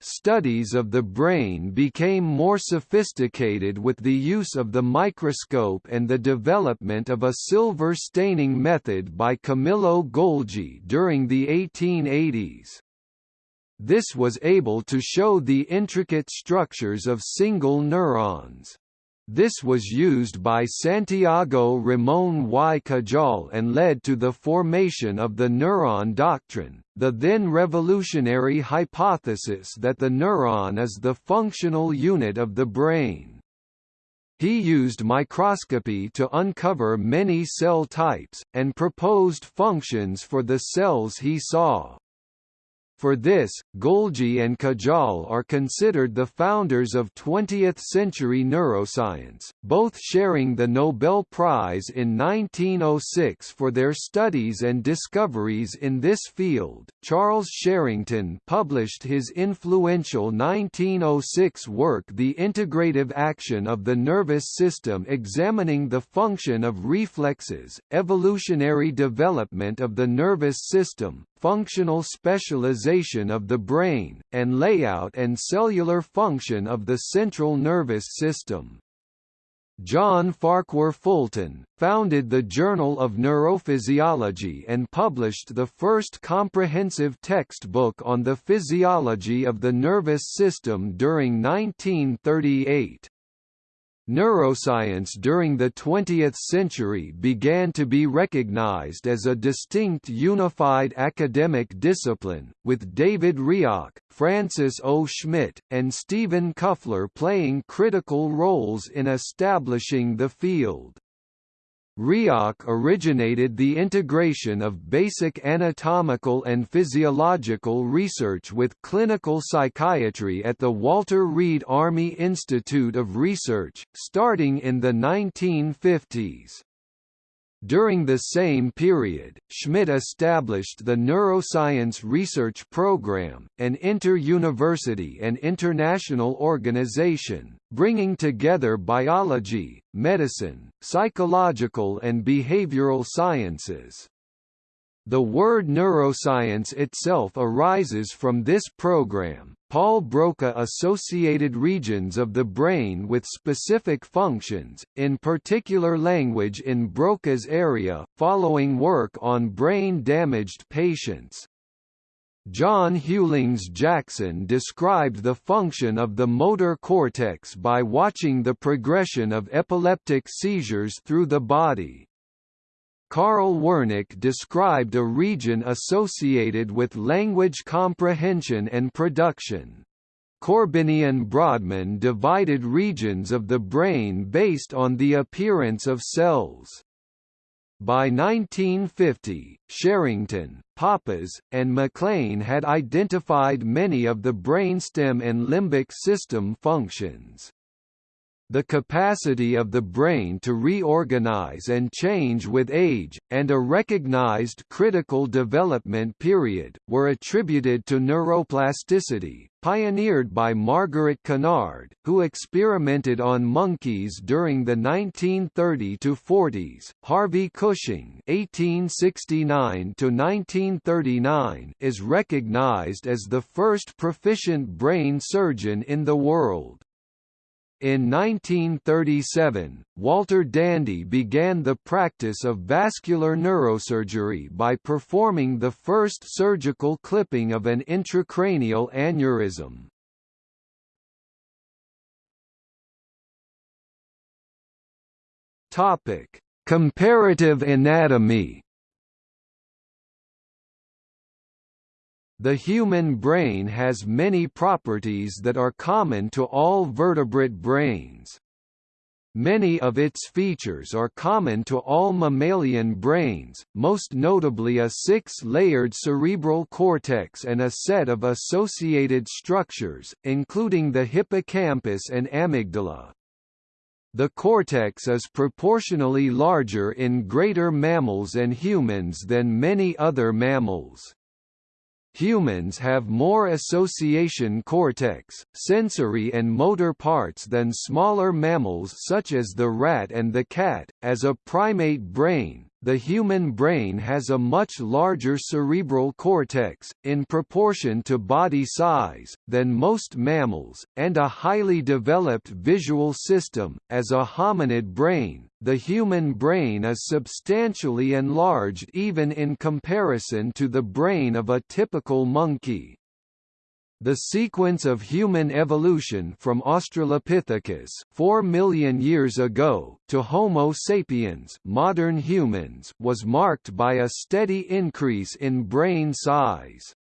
Studies of the brain became more sophisticated with the use of the microscope and the development of a silver staining method by Camillo Golgi during the 1880s. This was able to show the intricate structures of single neurons. This was used by Santiago Ramón y Cajal and led to the formation of the neuron doctrine, the then revolutionary hypothesis that the neuron is the functional unit of the brain. He used microscopy to uncover many cell types, and proposed functions for the cells he saw. For this, Golgi and Cajal are considered the founders of 20th-century neuroscience, both sharing the Nobel Prize in 1906 for their studies and discoveries in this field. Charles Sherrington published his influential 1906 work The Integrative Action of the Nervous System examining the function of reflexes, evolutionary development of the nervous system, functional specialization of the brain, and layout and cellular function of the central nervous system. John Farquhar Fulton, founded the Journal of Neurophysiology and published the first comprehensive textbook on the physiology of the nervous system during 1938. Neuroscience during the 20th century began to be recognized as a distinct unified academic discipline, with David Rioch, Francis O. Schmitt, and Stephen Kuffler playing critical roles in establishing the field. Rioch originated the integration of basic anatomical and physiological research with clinical psychiatry at the Walter Reed Army Institute of Research, starting in the 1950s. During the same period, Schmitt established the Neuroscience Research Program, an inter-university and international organization, bringing together biology, medicine, psychological and behavioral sciences. The word neuroscience itself arises from this program. Paul Broca associated regions of the brain with specific functions, in particular language in Broca's area, following work on brain-damaged patients. John Hughlings Jackson described the function of the motor cortex by watching the progression of epileptic seizures through the body. Carl Wernicke described a region associated with language comprehension and production. Corbinian Brodmann divided regions of the brain based on the appearance of cells. By 1950, Sherrington, Papez, and MacLean had identified many of the brainstem and limbic system functions. The capacity of the brain to reorganize and change with age, and a recognized critical development period, were attributed to neuroplasticity, pioneered by Margaret Kennard, who experimented on monkeys during the 1930–40s. Harvey Cushing (1869–1939) is recognized as the first proficient brain surgeon in the world. In 1937, Walter Dandy began the practice of vascular neurosurgery by performing the first surgical clipping of an intracranial aneurysm. Topic: Comparative anatomy The human brain has many properties that are common to all vertebrate brains. Many of its features are common to all mammalian brains, most notably a six-layered cerebral cortex and a set of associated structures, including the hippocampus and amygdala. The cortex is proportionally larger in greater mammals and humans than many other mammals. Humans have more association cortex, sensory and motor parts than smaller mammals such as the rat and the cat. As a primate brain, the human brain has a much larger cerebral cortex, in proportion to body size, than most mammals, and a highly developed visual system. As a hominid brain, the human brain is substantially enlarged even in comparison to the brain of a typical monkey. The sequence of human evolution from Australopithecus 4 million years ago to Homo sapiens modern humans was marked by a steady increase in brain size.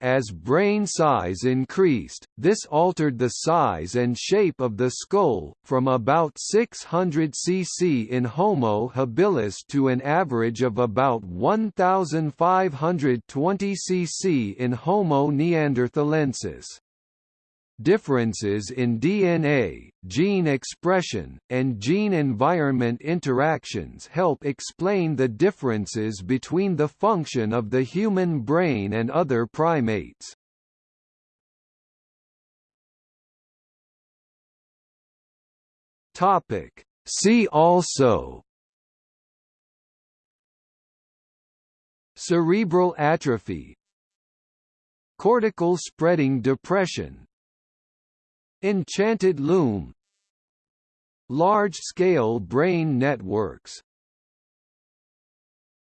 As brain size increased, this altered the size and shape of the skull, from about 600 cc in Homo habilis to an average of about 1520 cc in Homo neanderthalensis. Differences in DNA, gene expression, and gene-environment interactions help explain the differences between the function of the human brain and other primates. See also Cerebral atrophy Cortical spreading depression Enchanted loom. Large-scale brain networks